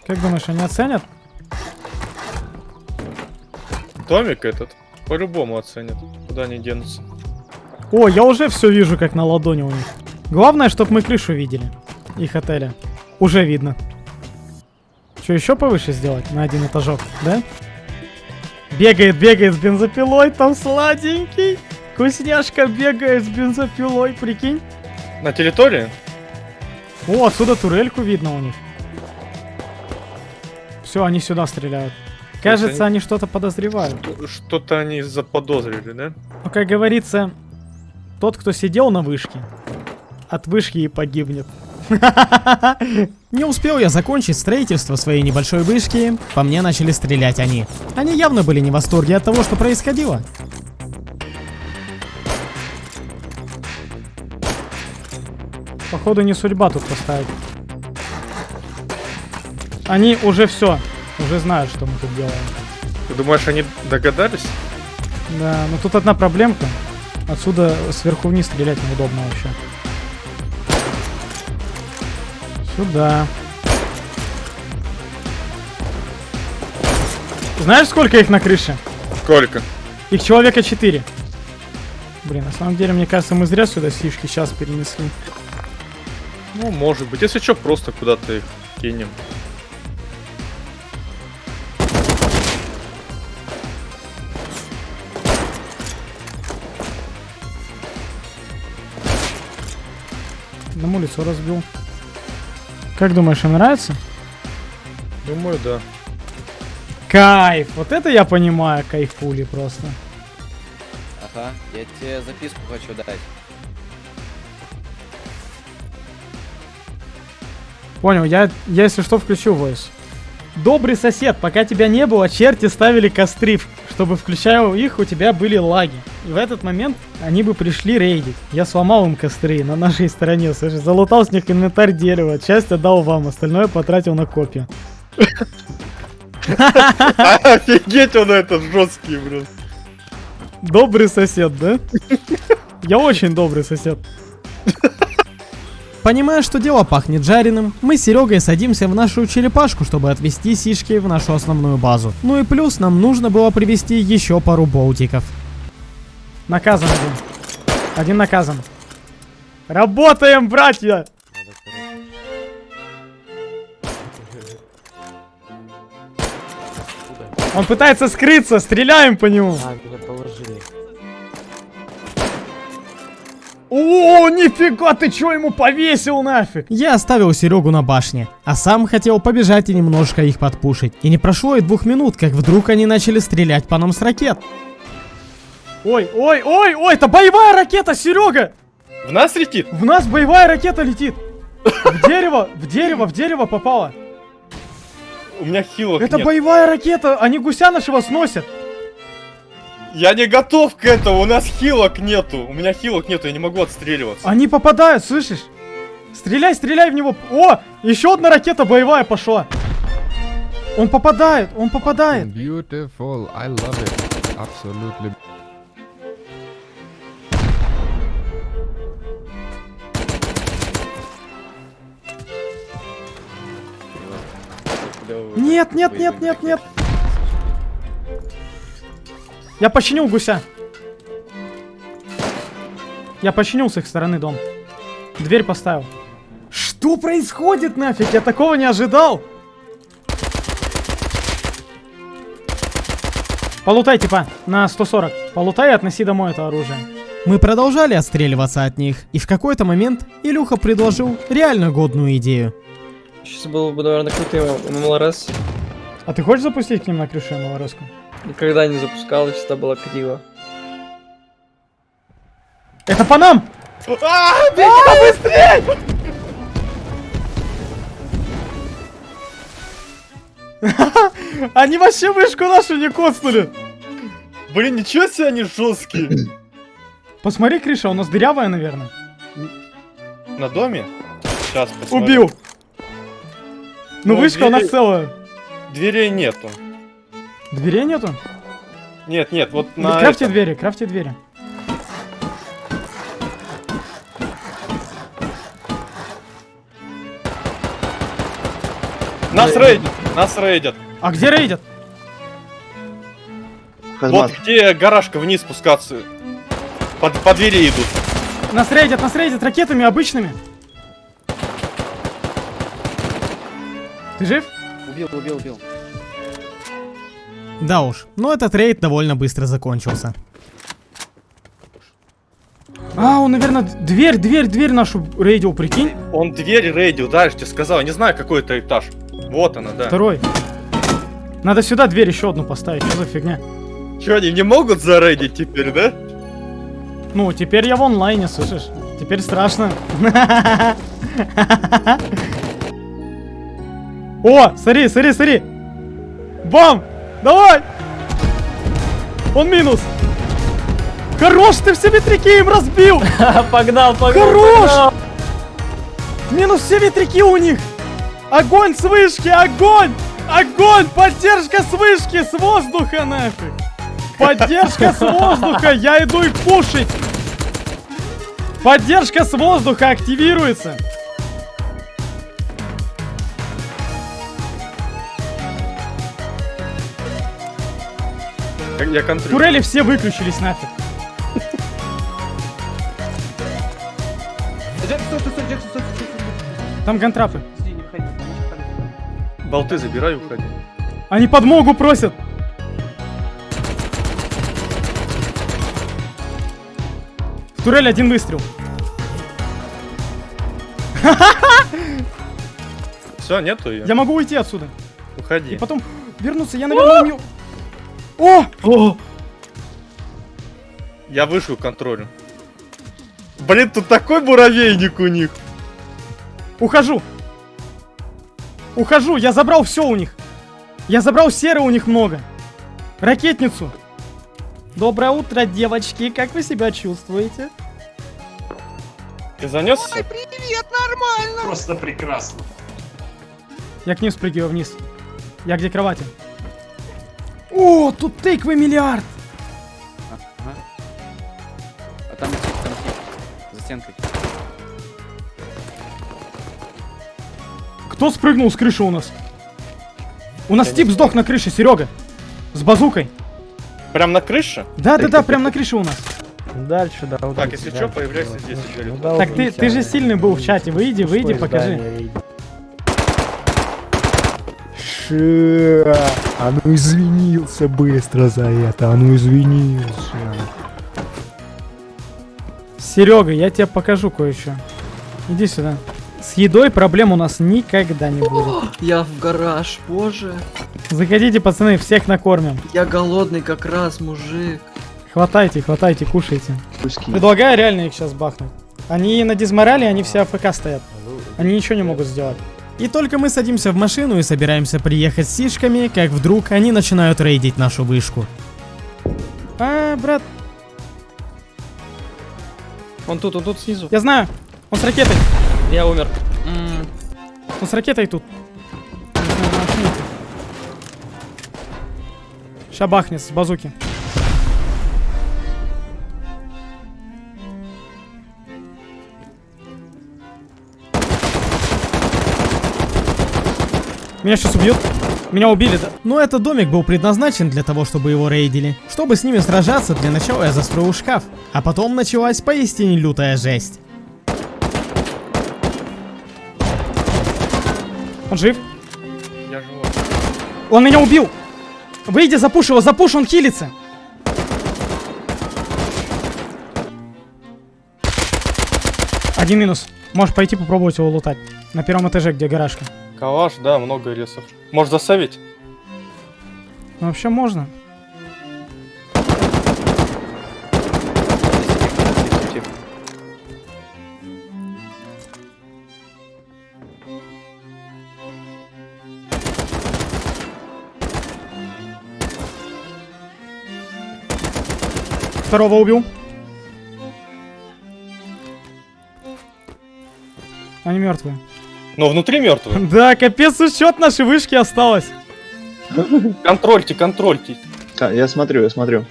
Как думаешь, они оценят? Домик этот по-любому оценят. Куда они денутся. О, я уже все вижу, как на ладони у них. Главное, чтобы мы крышу видели. Их отеля. Уже видно. Что, еще повыше сделать? На один этажок, да? Бегает, бегает с бензопилой, там сладенький. Вкусняшка бегает с бензопилой, прикинь. На территории? О, отсюда турельку видно у них. Все, они сюда стреляют. Кажется, они- они что-то подозревают. Что-то они заподозрили, да? Ну, как говорится, тот, кто сидел на вышке, от вышки и погибнет. *laughs* Не успел я закончить строительство своей небольшой вышки, по мне начали стрелять они. Они явно были не в восторге от того, что происходило. Походу не судьба тут поставить. Они уже все, уже знают, что мы тут делаем. Ты думаешь, они догадались? Да, но тут одна проблемка. Отсюда сверху вниз стрелять неудобно вообще. Сюда. Знаешь, сколько их на крыше? Сколько? Их человека 4. Блин, на самом деле, мне кажется, мы зря сюда сишки сейчас перенесли. Ну, может быть. Если что, просто куда-то их кинем. На улицу разбил. Как думаешь, им нравится? Думаю, да. Кайф! Вот это я понимаю, кайфули просто. Ага, я тебе записку хочу дать. Понял, я, я если что включу voice. Добрый сосед, пока тебя не было, черти ставили костры, чтобы включая их, у тебя были лаги. И в этот момент они бы пришли рейдить. Я сломал им костры на нашей стороне, слышишь, залутал с них инвентарь дерева, часть отдал вам, остальное потратил на копию. Офигеть, он этот жесткий, блин. Добрый сосед, да? Я очень добрый сосед. Понимая, что дело пахнет жареным, мы с Серегой садимся в нашу черепашку, чтобы отвезти сишки в нашу основную базу. Ну и плюс нам нужно было привезти еще пару болтиков. Наказан один. Один наказан. Работаем, братья! Он пытается скрыться, стреляем по нему. А, положили. О, нифига, ты чё ему повесил нафиг? Я оставил Серегу на башне, а сам хотел побежать и немножко их подпушить. И не прошло и двух минут, как вдруг они начали стрелять по нам с ракет. Ой, ой, ой, ой, это боевая ракета, Серега! В нас летит? В нас боевая ракета летит. В дерево, в дерево, в дерево попала. У меня хилок Это нет. боевая ракета, они гуся нашего сносят. Я не готов к этому, у нас хилок нету. У меня хилок нету, я не могу отстреливаться. Они попадают, слышишь? Стреляй, стреляй в него. О, еще одна ракета боевая пошла. Он попадает, он попадает. Beautiful, I love it. Absolutely. Нет, нет, нет, нет, нет. Я починил гуся. Я починил с их стороны дом. Дверь поставил. Что происходит нафиг? Я такого не ожидал. Полутай, типа, на 140. Полутай и относи домой это оружие. Мы продолжали отстреливаться от них, и в какой-то момент Илюха предложил реально годную идею. Сейчас было бы, наверное, крутый МЛРС. А ты хочешь запустить к ним на крышу малороску? Никогда не запускал, всегда было криво. Это по нам! А, быстрей! *laughs* Они вообще вышку нашу не коцнули! Блин, ничего себе они жесткие. *clears throat* Посмотри, крыша, у нас дырявая, наверное. На доме? Сейчас посмотрим. Убил! Ну, Ну, вышка у нас двери- целая. Дверей нету. Дверей нету? Нет, нет, вот на крафте этом. двери, крафте двери. Нас рейдят, нас рейдят. А где рейдят? Вот где гаражка вниз спускаться. Под, по двери идут. Нас рейдят, нас рейдят ракетами обычными. Ты жив? Убил, убил, убил. Да уж, но этот рейд довольно быстро закончился. А, он, наверное, дверь, дверь, дверь нашу рейдил, прикинь. Он дверь рейдил, да, я же тебе сказал. Не знаю, какой это этаж. Вот она, да. Второй. Надо сюда дверь еще одну поставить, что за фигня? Че, они не могут зарейдить теперь, да? Ну, теперь я в онлайне, слышишь? Теперь страшно. *laughs* О, смотри, смотри, смотри. Бам! Давай! Он минус. Хорош, ты все ветряки им разбил! *laughs* Погнал, погнал! Хорош! Минус все ветряки у них! Огонь с вышки, огонь! Огонь! Поддержка с вышки, с воздуха нафиг! Поддержка с воздуха, *laughs* я иду их пушить! Поддержка с воздуха активируется! Я- контролю. Турели все выключились нафиг. Джек, стой, стой, стой, Джек, стой, стой, стой, стой. Там гантрапы. Болты забирай, уходи. Они подмогу просят. В турель один выстрел. Все, нету ее. Я могу уйти отсюда. Уходи. И потом вернуться. Я, наверное, умею. О! О! Я вышел контролю. Блин, тут такой муравейник у них. Ухожу. Ухожу. Я забрал все у них. Я забрал серы у них много. Ракетницу. Доброе утро, девочки. Как вы себя чувствуете? Ты занесся? Привет, нормально. Просто прекрасно. Я к ним спрыгиваю вниз. Я где кровати? О, тут тыквы миллиард. Ага. А там тип, там тип. За стенкой. Кто спрыгнул с крыши у нас? У нас тип сдох на крыше, Серега. С базукой. Прям на крыше? Да, да, да, прям на крыше у нас. Дальше, да, Так, если что, появляйся здесь еще. Так ты, ты же сильный был в чате. Выйди, выйди, покажи. Ша, а ну извинился быстро за это, а ну извинился. Серега, я тебе покажу кое-что. Иди сюда. С едой проблем у нас никогда не будет. Я в гараж, боже. Заходите, пацаны, всех накормим. Я голодный как раз, мужик. Хватайте, хватайте, кушайте. Предлагаю реально их сейчас бахнуть. Они на дизморале, они все АФК стоят. Они ничего не могут сделать. И только мы садимся в машину и собираемся приехать с сишками, как вдруг они начинают рейдить нашу вышку. А, брат, Он тут, он тут снизу. я знаю. Он с ракетой. Я умер. Он с ракетой тут. Ща бахнет с базуки. Меня сейчас убьют. Меня убили, да? Но этот домик был предназначен для того, чтобы его рейдили. Чтобы с ними сражаться, для начала я застроил шкаф. А потом началась поистине лютая жесть. Он жив? Я живой. Он меня убил! Выйди, запушь его, запушь, он хилится! Один минус. Можешь пойти попробовать его лутать. На первом этаже, где гаражка. Калаш, да, много ресов. Может засавить? Ну, вообще можно. Второго убил. Они мертвые. Но внутри мертвый. *laughs* Да, капец, учет нашей вышки осталось. Контрольте, контрольте. Да, я смотрю, я смотрю.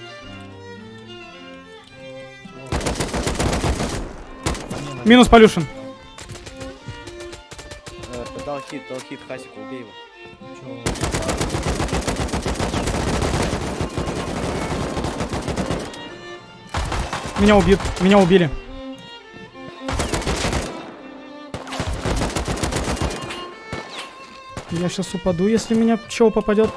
Минус полюшен. Дал хит, дал хит, Хасику, убей его. Меня убьют. Меня убили. Я сейчас упаду, если меня чего попадет.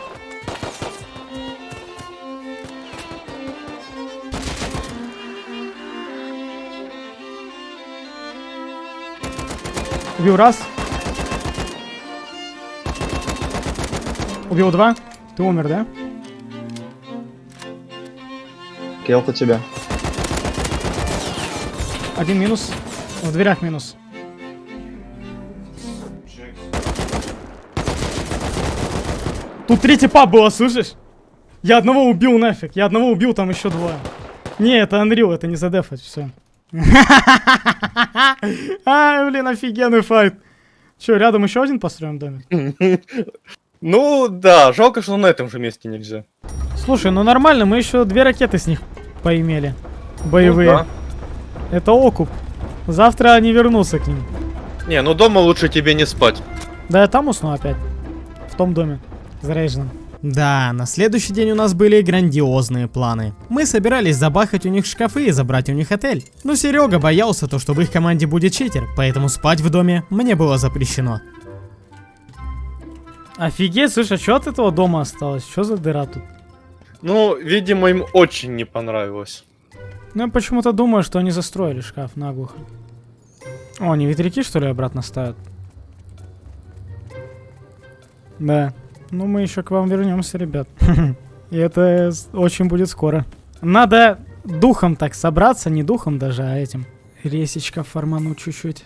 Убил раз. Убил два. Ты умер, да? Келл у тебя. Один минус. В дверях минус. Тут три типа было, слышишь? Я одного убил нафиг. Я одного убил, там еще двое. Не, это Unreal, это не задефать, все. *laughs* Ай, блин, офигенный файт. Че, рядом еще один построим домик? *laughs* Ну да, жалко, что на этом же месте нельзя. Слушай, ну нормально, мы еще две ракеты с них поимели. Боевые. Ну да. Это окуп. Завтра они вернутся к ним. Не, ну дома лучше тебе не спать. Да я там усну опять. В том доме. Заряженном. Да, на следующий день у нас были грандиозные планы. Мы собирались забахать у них шкафы и забрать у них отель. Но Серега боялся то, что в их команде будет читер, поэтому спать в доме мне было запрещено. Офигеть, слушай, а что от этого дома осталось? Что за дыра тут? Ну, видимо, им очень не понравилось. Ну, я почему-то думаю, что они застроили шкаф наглухо. О, они ветряки, что ли, обратно ставят? Да. Ну, мы еще к вам вернемся, ребят. И это очень будет скоро. Надо духом так собраться, не духом даже, а этим. Ресечка форману чуть-чуть.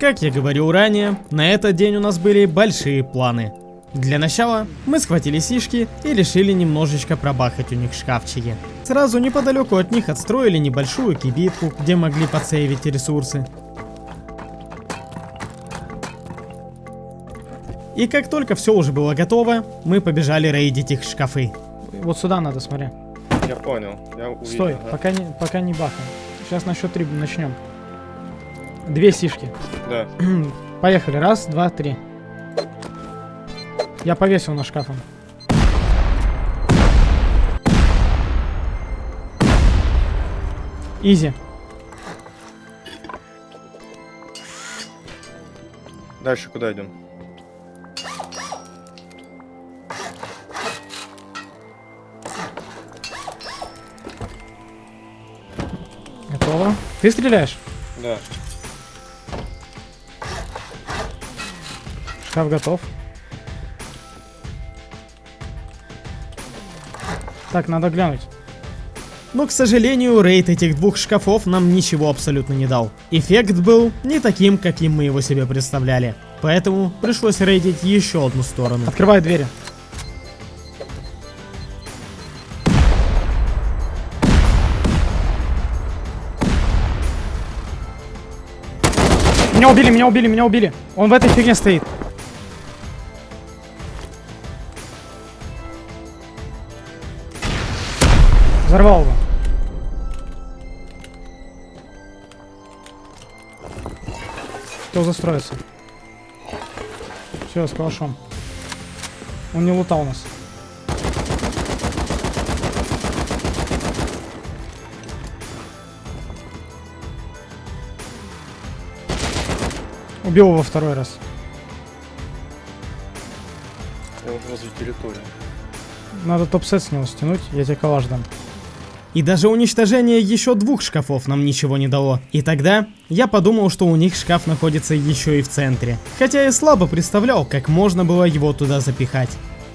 Как я говорил ранее, на этот день у нас были большие планы. Для начала мы схватили сишки и решили немножечко пробахать у них шкафчики. Сразу неподалеку от них отстроили небольшую кибитку, где могли подсейвить ресурсы. И как только все уже было готово, мы побежали рейдить их шкафы. Вот сюда надо, смотри. Я понял. Я увидел, Стой, ага. пока не, пока не бахаем. Сейчас на счет три начнем. Две сишки. Да. *clears throat* Поехали. Раз, два, три. Я повесил на шкафом. Изи. Дальше куда идем? Ты стреляешь? Да. Шкаф готов. Так, надо глянуть. Но, к сожалению, рейд этих двух шкафов нам ничего абсолютно не дал. Эффект был не таким, каким мы его себе представляли. Поэтому пришлось рейдить еще одну сторону. Открывай двери. Меня убили, меня убили, меня убили. Он в этой фигне стоит. Взорвал его. Кто застроится? Все, с калашом. Он не лутал нас. Убил его второй раз. Он возле территории. Надо топ-сет с него стянуть, я тебе калаш дам. И даже уничтожение еще двух шкафов нам ничего не дало. И тогда я подумал, что у них шкаф находится еще и в центре. Хотя я слабо представлял, как можно было его туда запихать.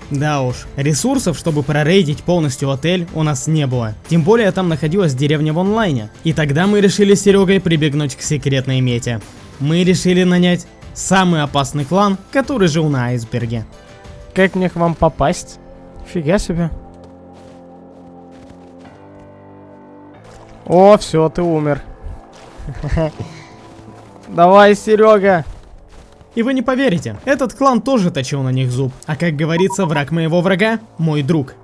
Да уж, ресурсов, чтобы прорейдить полностью отель, у нас не было. Тем более там находилась деревня в онлайне. И тогда мы решили с Серегой прибегнуть к секретной мете. Мы решили нанять самый опасный клан, который жил на айсберге. Как мне к вам попасть? Фига себе. О, все, ты умер. Давай, Серега. И вы не поверите, этот клан тоже точил на них зуб. А как говорится, враг моего врага – мой друг.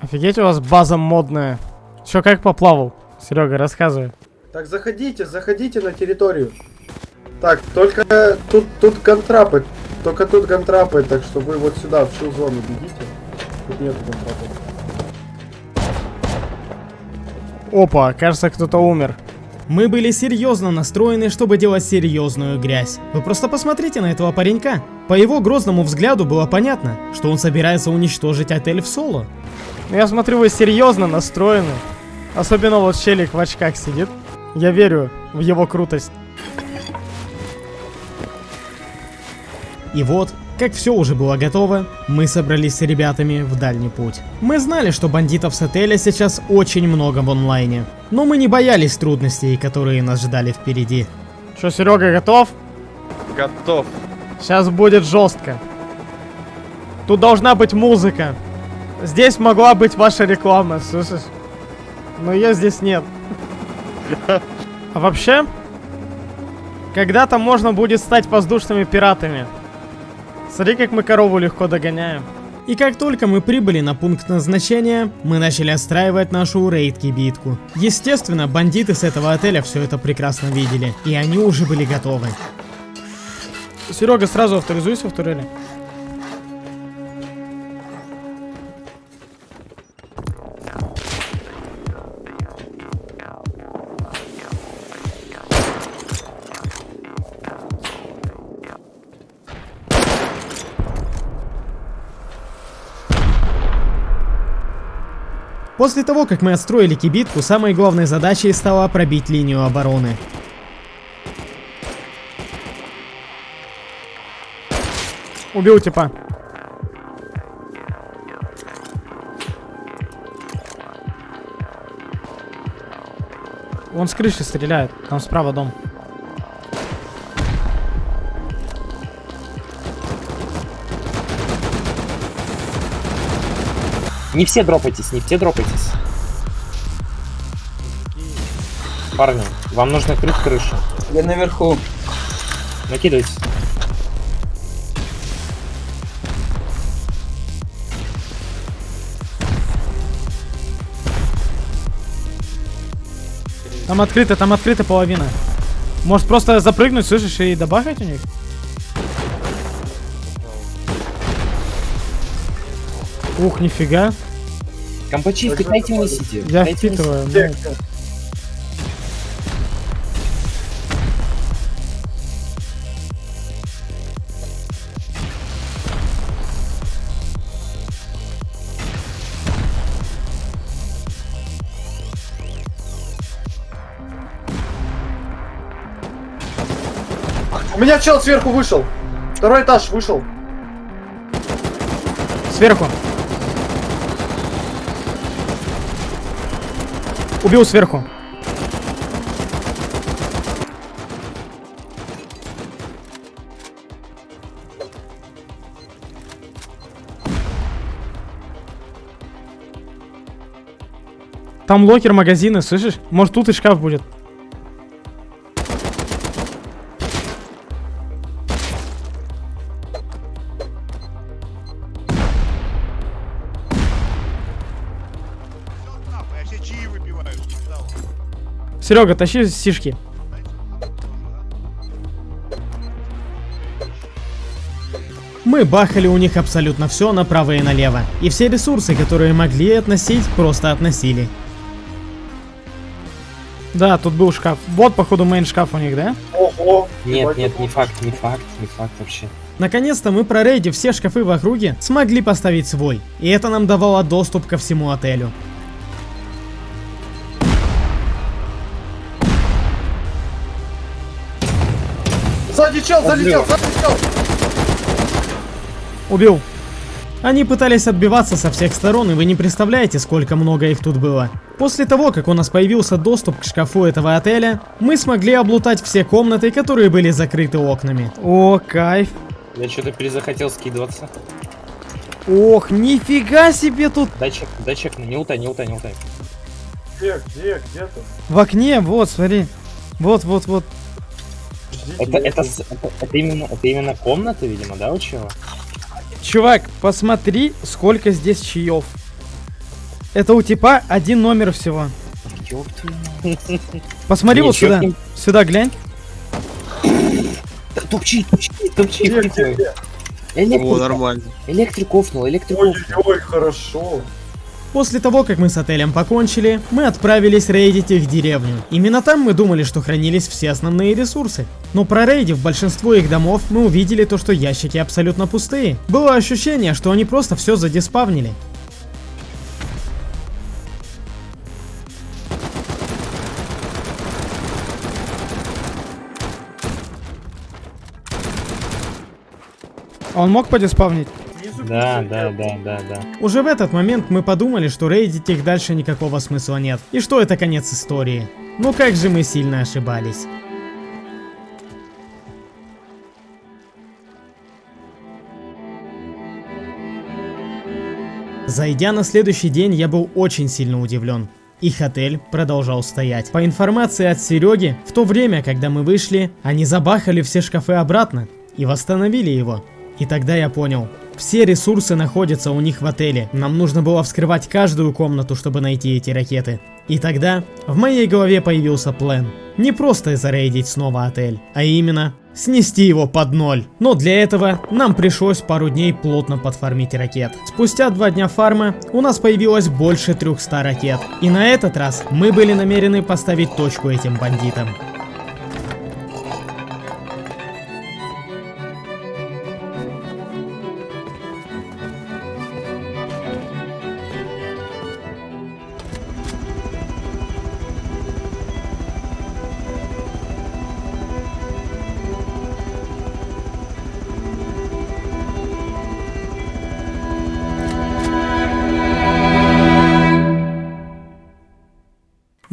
Офигеть, у вас база модная. Все как поплавал? Серега, рассказывай. Так, заходите, заходите на территорию. Так, только тут, тут контрапы. Только тут контрапы, так что вы вот сюда, в чью зону бегите. Тут нет контрапов. Опа, кажется, кто-то умер. Мы были серьезно настроены, чтобы делать серьезную грязь. Вы просто посмотрите на этого паренька. По его грозному взгляду было понятно, что он собирается уничтожить отель в соло. Я смотрю, вы серьезно настроены. Особенно вот челик в очках сидит. Я верю в его крутость. И вот, как все уже было готово, мы собрались с ребятами в дальний путь. Мы знали, что бандитов с отеля сейчас очень много в онлайне, но мы не боялись трудностей, которые нас ждали впереди. Что, Серега, готов? Готов. Сейчас будет жестко. Тут должна быть музыка. Здесь могла быть ваша реклама, слышишь? Но ее здесь нет. А вообще, когда-то можно будет стать воздушными пиратами. Смотри, как мы корову легко догоняем. И как только мы прибыли на пункт назначения, мы начали отстраивать нашу рейд-кибитку. Естественно, бандиты с этого отеля все это прекрасно видели, и они уже были готовы. Серега, сразу авторизуйся в турели. После того, как мы отстроили кибитку, самой главной задачей стало пробить линию обороны. Убил типа. Он с крыши стреляет. Там справа дом. Не все дропайтесь, не все дропайтесь. Парни, вам нужно крыть крышу. Я наверху. Накидывайтесь. Там открыто, там открыта половина. Может просто запрыгнуть, слышишь, и добавить у них? Ух, нифига. Компачи, впитайте унесите. Я Впитайте, впитываю. унесите. ну. У меня чел сверху вышел. Второй этаж вышел. Сверху. Убил сверху. Там локер магазины, слышишь? Может тут и шкаф будет. Серега, тащи сишки. Мы бахали у них абсолютно все направо и налево. И все ресурсы, которые могли относить, просто относили. Да, тут был шкаф. Вот, походу, мейн шкаф у них, да? Ого. Нет, нет, не факт, не факт, не факт вообще. Наконец-то мы, прорейдив все шкафы в округе, смогли поставить свой. И это нам давало доступ ко всему отелю. Сзади чел, сзади чел, сзади чел! Убил. Они пытались отбиваться со всех сторон, и вы не представляете, сколько много их тут было. После того, как у нас появился доступ к шкафу этого отеля, мы смогли облутать все комнаты, которые были закрыты окнами. О, кайф. Я что-то перезахотел скидываться. Ох, нифига себе тут. Дай чек, дай чек, не утай, не утай, не утай. Где, где, где ты? В окне, вот, смотри. Вот, вот, вот. Это, это, это, это именно, это именно комната, видимо, да, у чего? Чувак, посмотри, сколько здесь чаев. Это у типа один номер всего. Посмотри вот Ничего сюда. не- Сюда глянь. Тупчи, тупчи, тупчи. О, нормально. Электрик офнул, электрик офнул. Ой, хорошо. После того, как мы с отелем покончили, мы отправились рейдить их деревню. Именно там мы думали, что хранились все основные ресурсы. Но прорейдив большинство их домов, мы увидели то, что ящики абсолютно пустые. Было ощущение, что они просто все задиспавнили. А он мог подиспавнить? Да, да, да, да, да. Уже в этот момент мы подумали, что рейдить их дальше никакого смысла нет, и что это конец истории. Но как же мы сильно ошибались. Зайдя на следующий день, я был очень сильно удивлен. Их отель продолжал стоять. По информации от Сереги, в то время, когда мы вышли, они забахали все шкафы обратно и восстановили его. И тогда я понял, все ресурсы находятся у них в отеле. Нам нужно было вскрывать каждую комнату, чтобы найти эти ракеты. И тогда в моей голове появился план. Не просто зарейдить снова отель, а именно снести его под ноль. Но для этого нам пришлось пару дней плотно подфармить ракет. Спустя два дня фарма у нас появилось больше 300 ракет. И на этот раз мы были намерены поставить точку этим бандитам.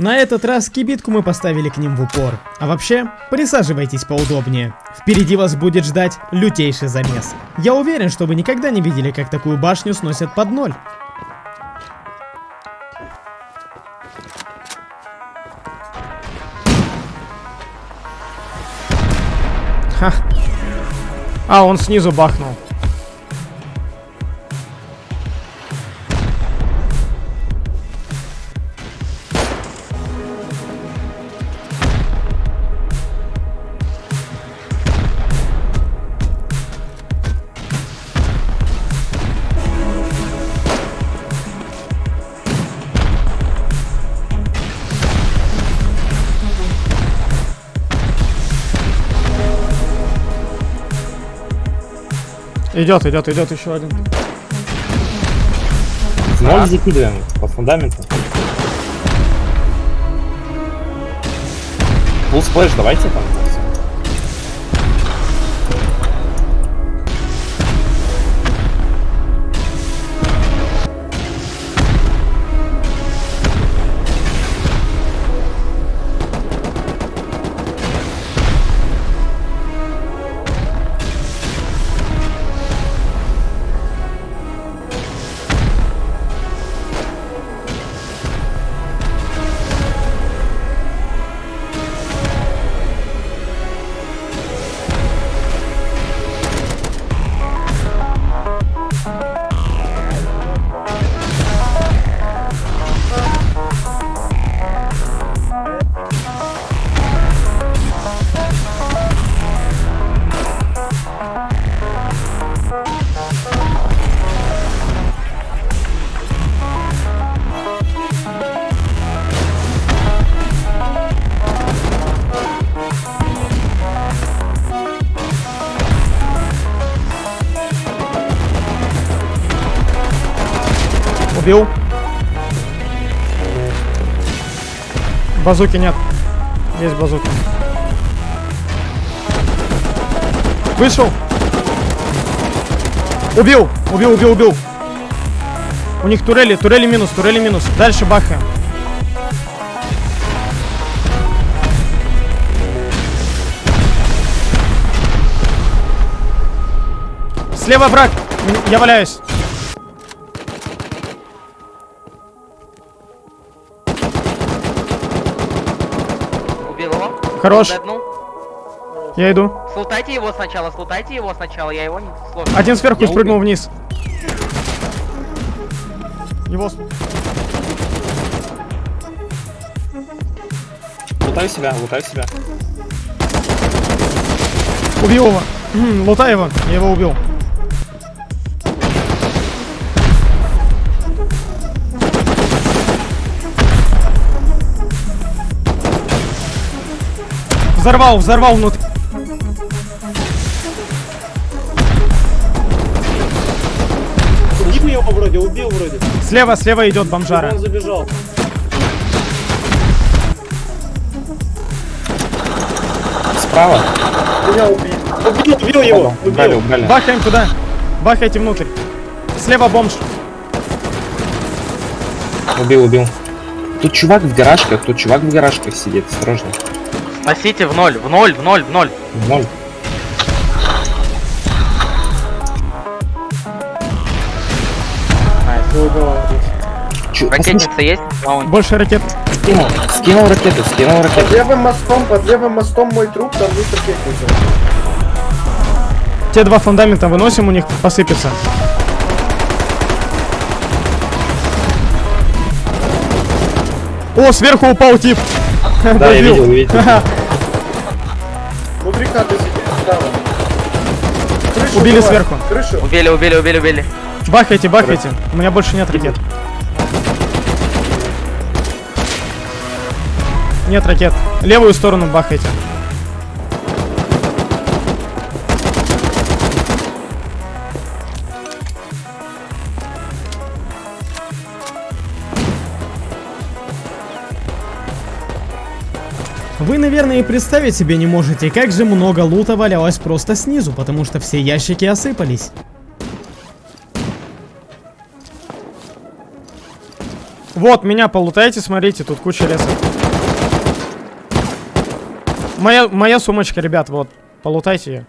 На этот раз кибитку мы поставили к ним в упор. А вообще, присаживайтесь поудобнее. Впереди вас будет ждать лютейший замес. Я уверен, что вы никогда не видели, как такую башню сносят под ноль. Ха. А, он снизу бахнул. Идет, идет, идет еще один. Ноль закидываем по фундаменту. Full splash, давайте там. Базуки нет. Есть базуки. Вышел. Убил, убил, убил, убил. У них турели, турели минус, турели минус. Дальше бахаем. Слева враг. Я валяюсь. Хорош. Деднул. Я иду. Слутайте его сначала, слутайте его сначала, я его не сложно. Один сверху спрыгнул вниз. Его... Лутаю себя, лутаю себя. Убил его. М, Лутай его. Я его убил. Взорвал, взорвал внутри. Убил его вроде, убил вроде. Слева, слева идет бомжара. Он забежал. Справа. Меня убил. Убил, убил его. Убрали, Убил. убрали. Бахаем туда. Бахайте внутрь. Слева бомж. Убил, убил. Тут чувак в гаражках, тут чувак в гаражках сидит, осторожно. Носите в ноль, в ноль, в ноль, в ноль. Ноль. Чё, Ракетница есть? Маунт. Больше ракет. Скинул, скинул ракету, скинул Под ракету. левым мостом, под левым мостом мой труп, там есть ракетница. Те два фундамента выносим, у них посыпется. О, сверху упал тип. Да, я видел, видел. Внутри хаты сидит справа. Крышу Убили давай, сверху. Крышу. Убили, убили, убили, убили. Бахайте, бахайте. У меня больше нет ракет. Нет ракет. Левую сторону бахайте. Вы, наверное, и представить себе не можете, как же много лута валялось просто снизу, потому что все ящики осыпались. Вот, меня полутайте, смотрите, тут куча леса. Моя, моя сумочка, ребят, вот, полутайте ее.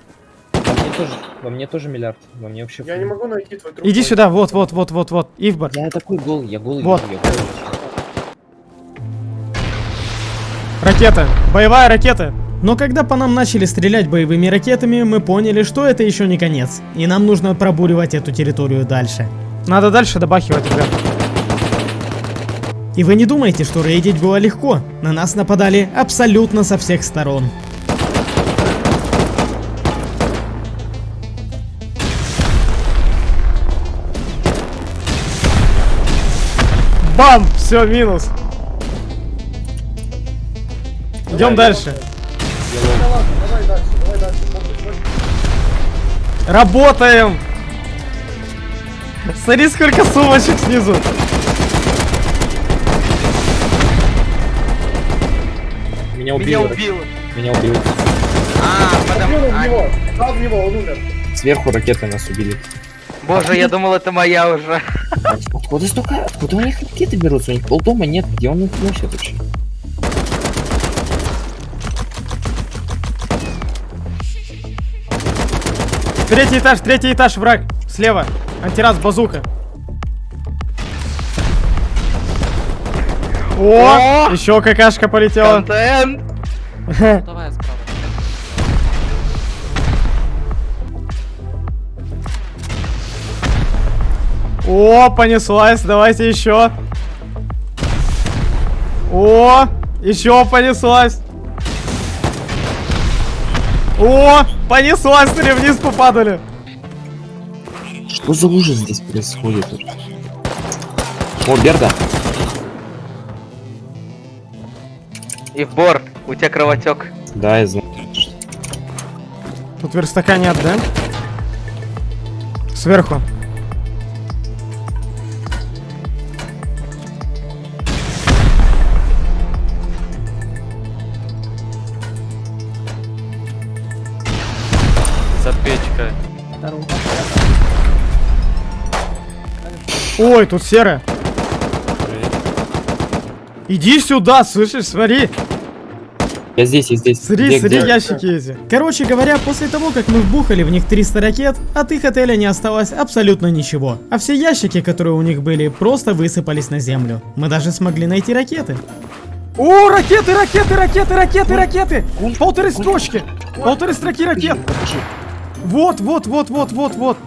Во мне тоже, во мне тоже миллиард. Во мне вообще... Я не могу найти твой труп. Иди сюда, вот, вот, вот, вот, вот, Ивбар. Я такой голый, я голый, Вот. я голый. Ракета, боевая ракета. Но когда по нам начали стрелять боевыми ракетами, мы поняли, что это еще не конец. И нам нужно пробуривать эту территорию дальше. Надо дальше добахивать, ребят. И вы не думаете, что рейдить было легко. На нас нападали абсолютно со всех сторон. Бам! Все, минус. Идем дальше. Давай давай Работаем! Смотри, сколько сумочек снизу. Меня Меня убили. убило. Меня убили. А, Убил потом... в а, него, дал в него, он умер. Сверху ракеты нас убили. Боже, я думал, это моя уже. Откуда столько? Откуда у них ракеты берутся? У них полдома нет. Где он их носит вообще? Третий этаж, третий этаж, враг. Слева. Антирас, базука. О, еще какашка полетела. Контент. Давай справа. О, понеслась, давайте еще. О, еще понеслась. О, понеслась, смотри, вниз попадали. Что за ужас здесь происходит? О, Берда. И в бор, у тебя кровотек. Да, я знаю. Тут верстака нет, да? Сверху. Ой, тут серая. Иди сюда, слышишь, смотри. Я здесь, я здесь. Смотри, Где, смотри, где? ящики эти. Короче говоря, после того, как мы вбухали в них 300 ракет, от их отеля не осталось абсолютно ничего. А все ящики, которые у них были, просто высыпались на землю. Мы даже смогли найти ракеты. О, ракеты, ракеты, ракеты, ракеты, ракеты! Полторы строчки! Полторы строки ракет! Вот, вот, вот, вот, вот, вот.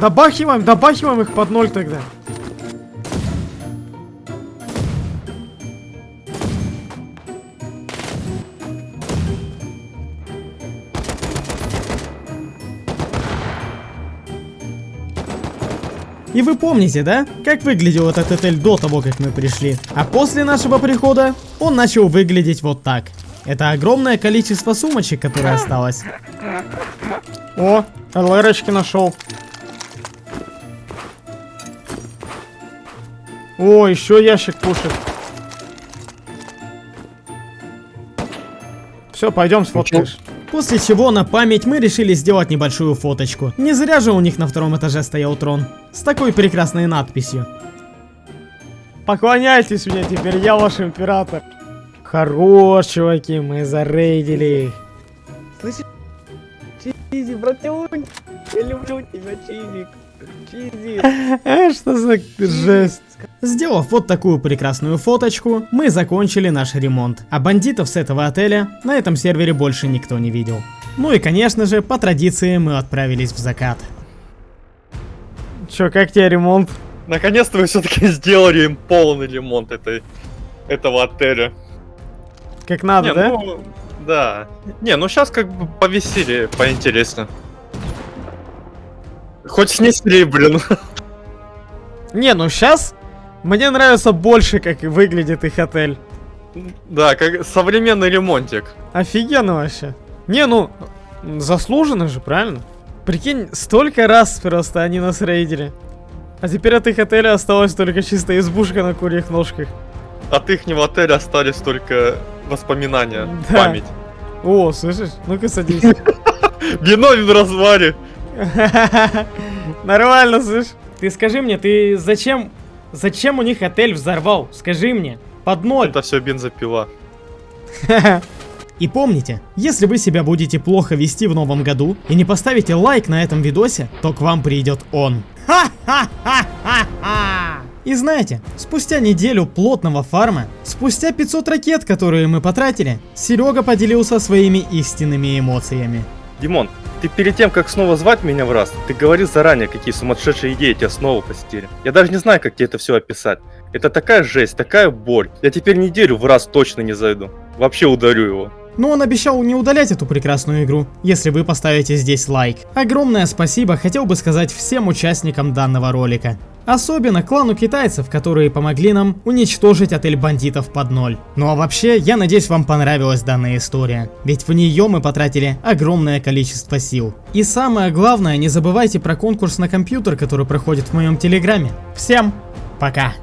Добахиваем, добахиваем их под ноль тогда. И вы помните, да? Как выглядел этот отель до того, как мы пришли. А после нашего прихода он начал выглядеть вот так. Это огромное количество сумочек, которое осталось. О, ЛРочки нашел. О, еще ящик пушит. Все, пойдем сфоткаешь. После чего на память мы решили сделать небольшую фоточку. Не зря же у них на втором этаже стоял трон. С такой прекрасной надписью. Поклоняйтесь мне теперь, я ваш император. Хорош, чуваки, мы зарейдили их. Слышишь? Чизи, братюнь, я люблю тебя, Чизик. А что за жесть? Сделав вот такую прекрасную фоточку, мы закончили наш ремонт. А бандитов с этого отеля на этом сервере больше никто не видел. Ну и конечно же, по традиции мы отправились в закат. Чё, как тебе ремонт? Наконец-то вы все-таки *laughs* сделали им полный ремонт этой, этого отеля. Как надо, Не, да? ну, да. Не, ну сейчас как бы повеселее, поинтереснее. Хоть снесли, блин. Не, ну сейчас мне нравится больше, как выглядит их отель. Да, как современный ремонтик. Офигенно вообще. Не, ну, заслуженно же, правильно? Прикинь, столько раз просто они нас рейдили. А теперь от их отеля осталась только чисто избушка на курьих ножках. От ихнего отеля остались только воспоминания, Да. память. О, слышишь? Ну-ка садись. *laughs* Вино в разваре. *laughs* Нормально, слышь. Ты скажи мне, ты зачем... Зачем у них отель взорвал? Скажи мне. Под ноль. Это все бензопила. *laughs* И помните, если вы себя будете плохо вести в новом году и не поставите лайк на этом видосе, то к вам придет он. *laughs* И знаете, спустя неделю плотного фарма, спустя 500 ракет, которые мы потратили, Серега поделился своими истинными эмоциями. Димон, ты перед тем, как снова звать меня в раз, ты говорил заранее, какие сумасшедшие идеи тебя снова посетили. Я даже не знаю, как тебе это все описать. Это такая жесть, такая боль. Я теперь неделю в раз точно не зайду. Вообще ударю его. Но он обещал не удалять эту прекрасную игру, если вы поставите здесь лайк. Огромное спасибо хотел бы сказать всем участникам данного ролика. Особенно клану китайцев, которые помогли нам уничтожить отель бандитов под ноль. Ну а вообще, я надеюсь вам понравилась данная история, ведь в нее мы потратили огромное количество сил. И самое главное, не забывайте про конкурс на компьютер, который проходит в моем телеграме. Всем пока!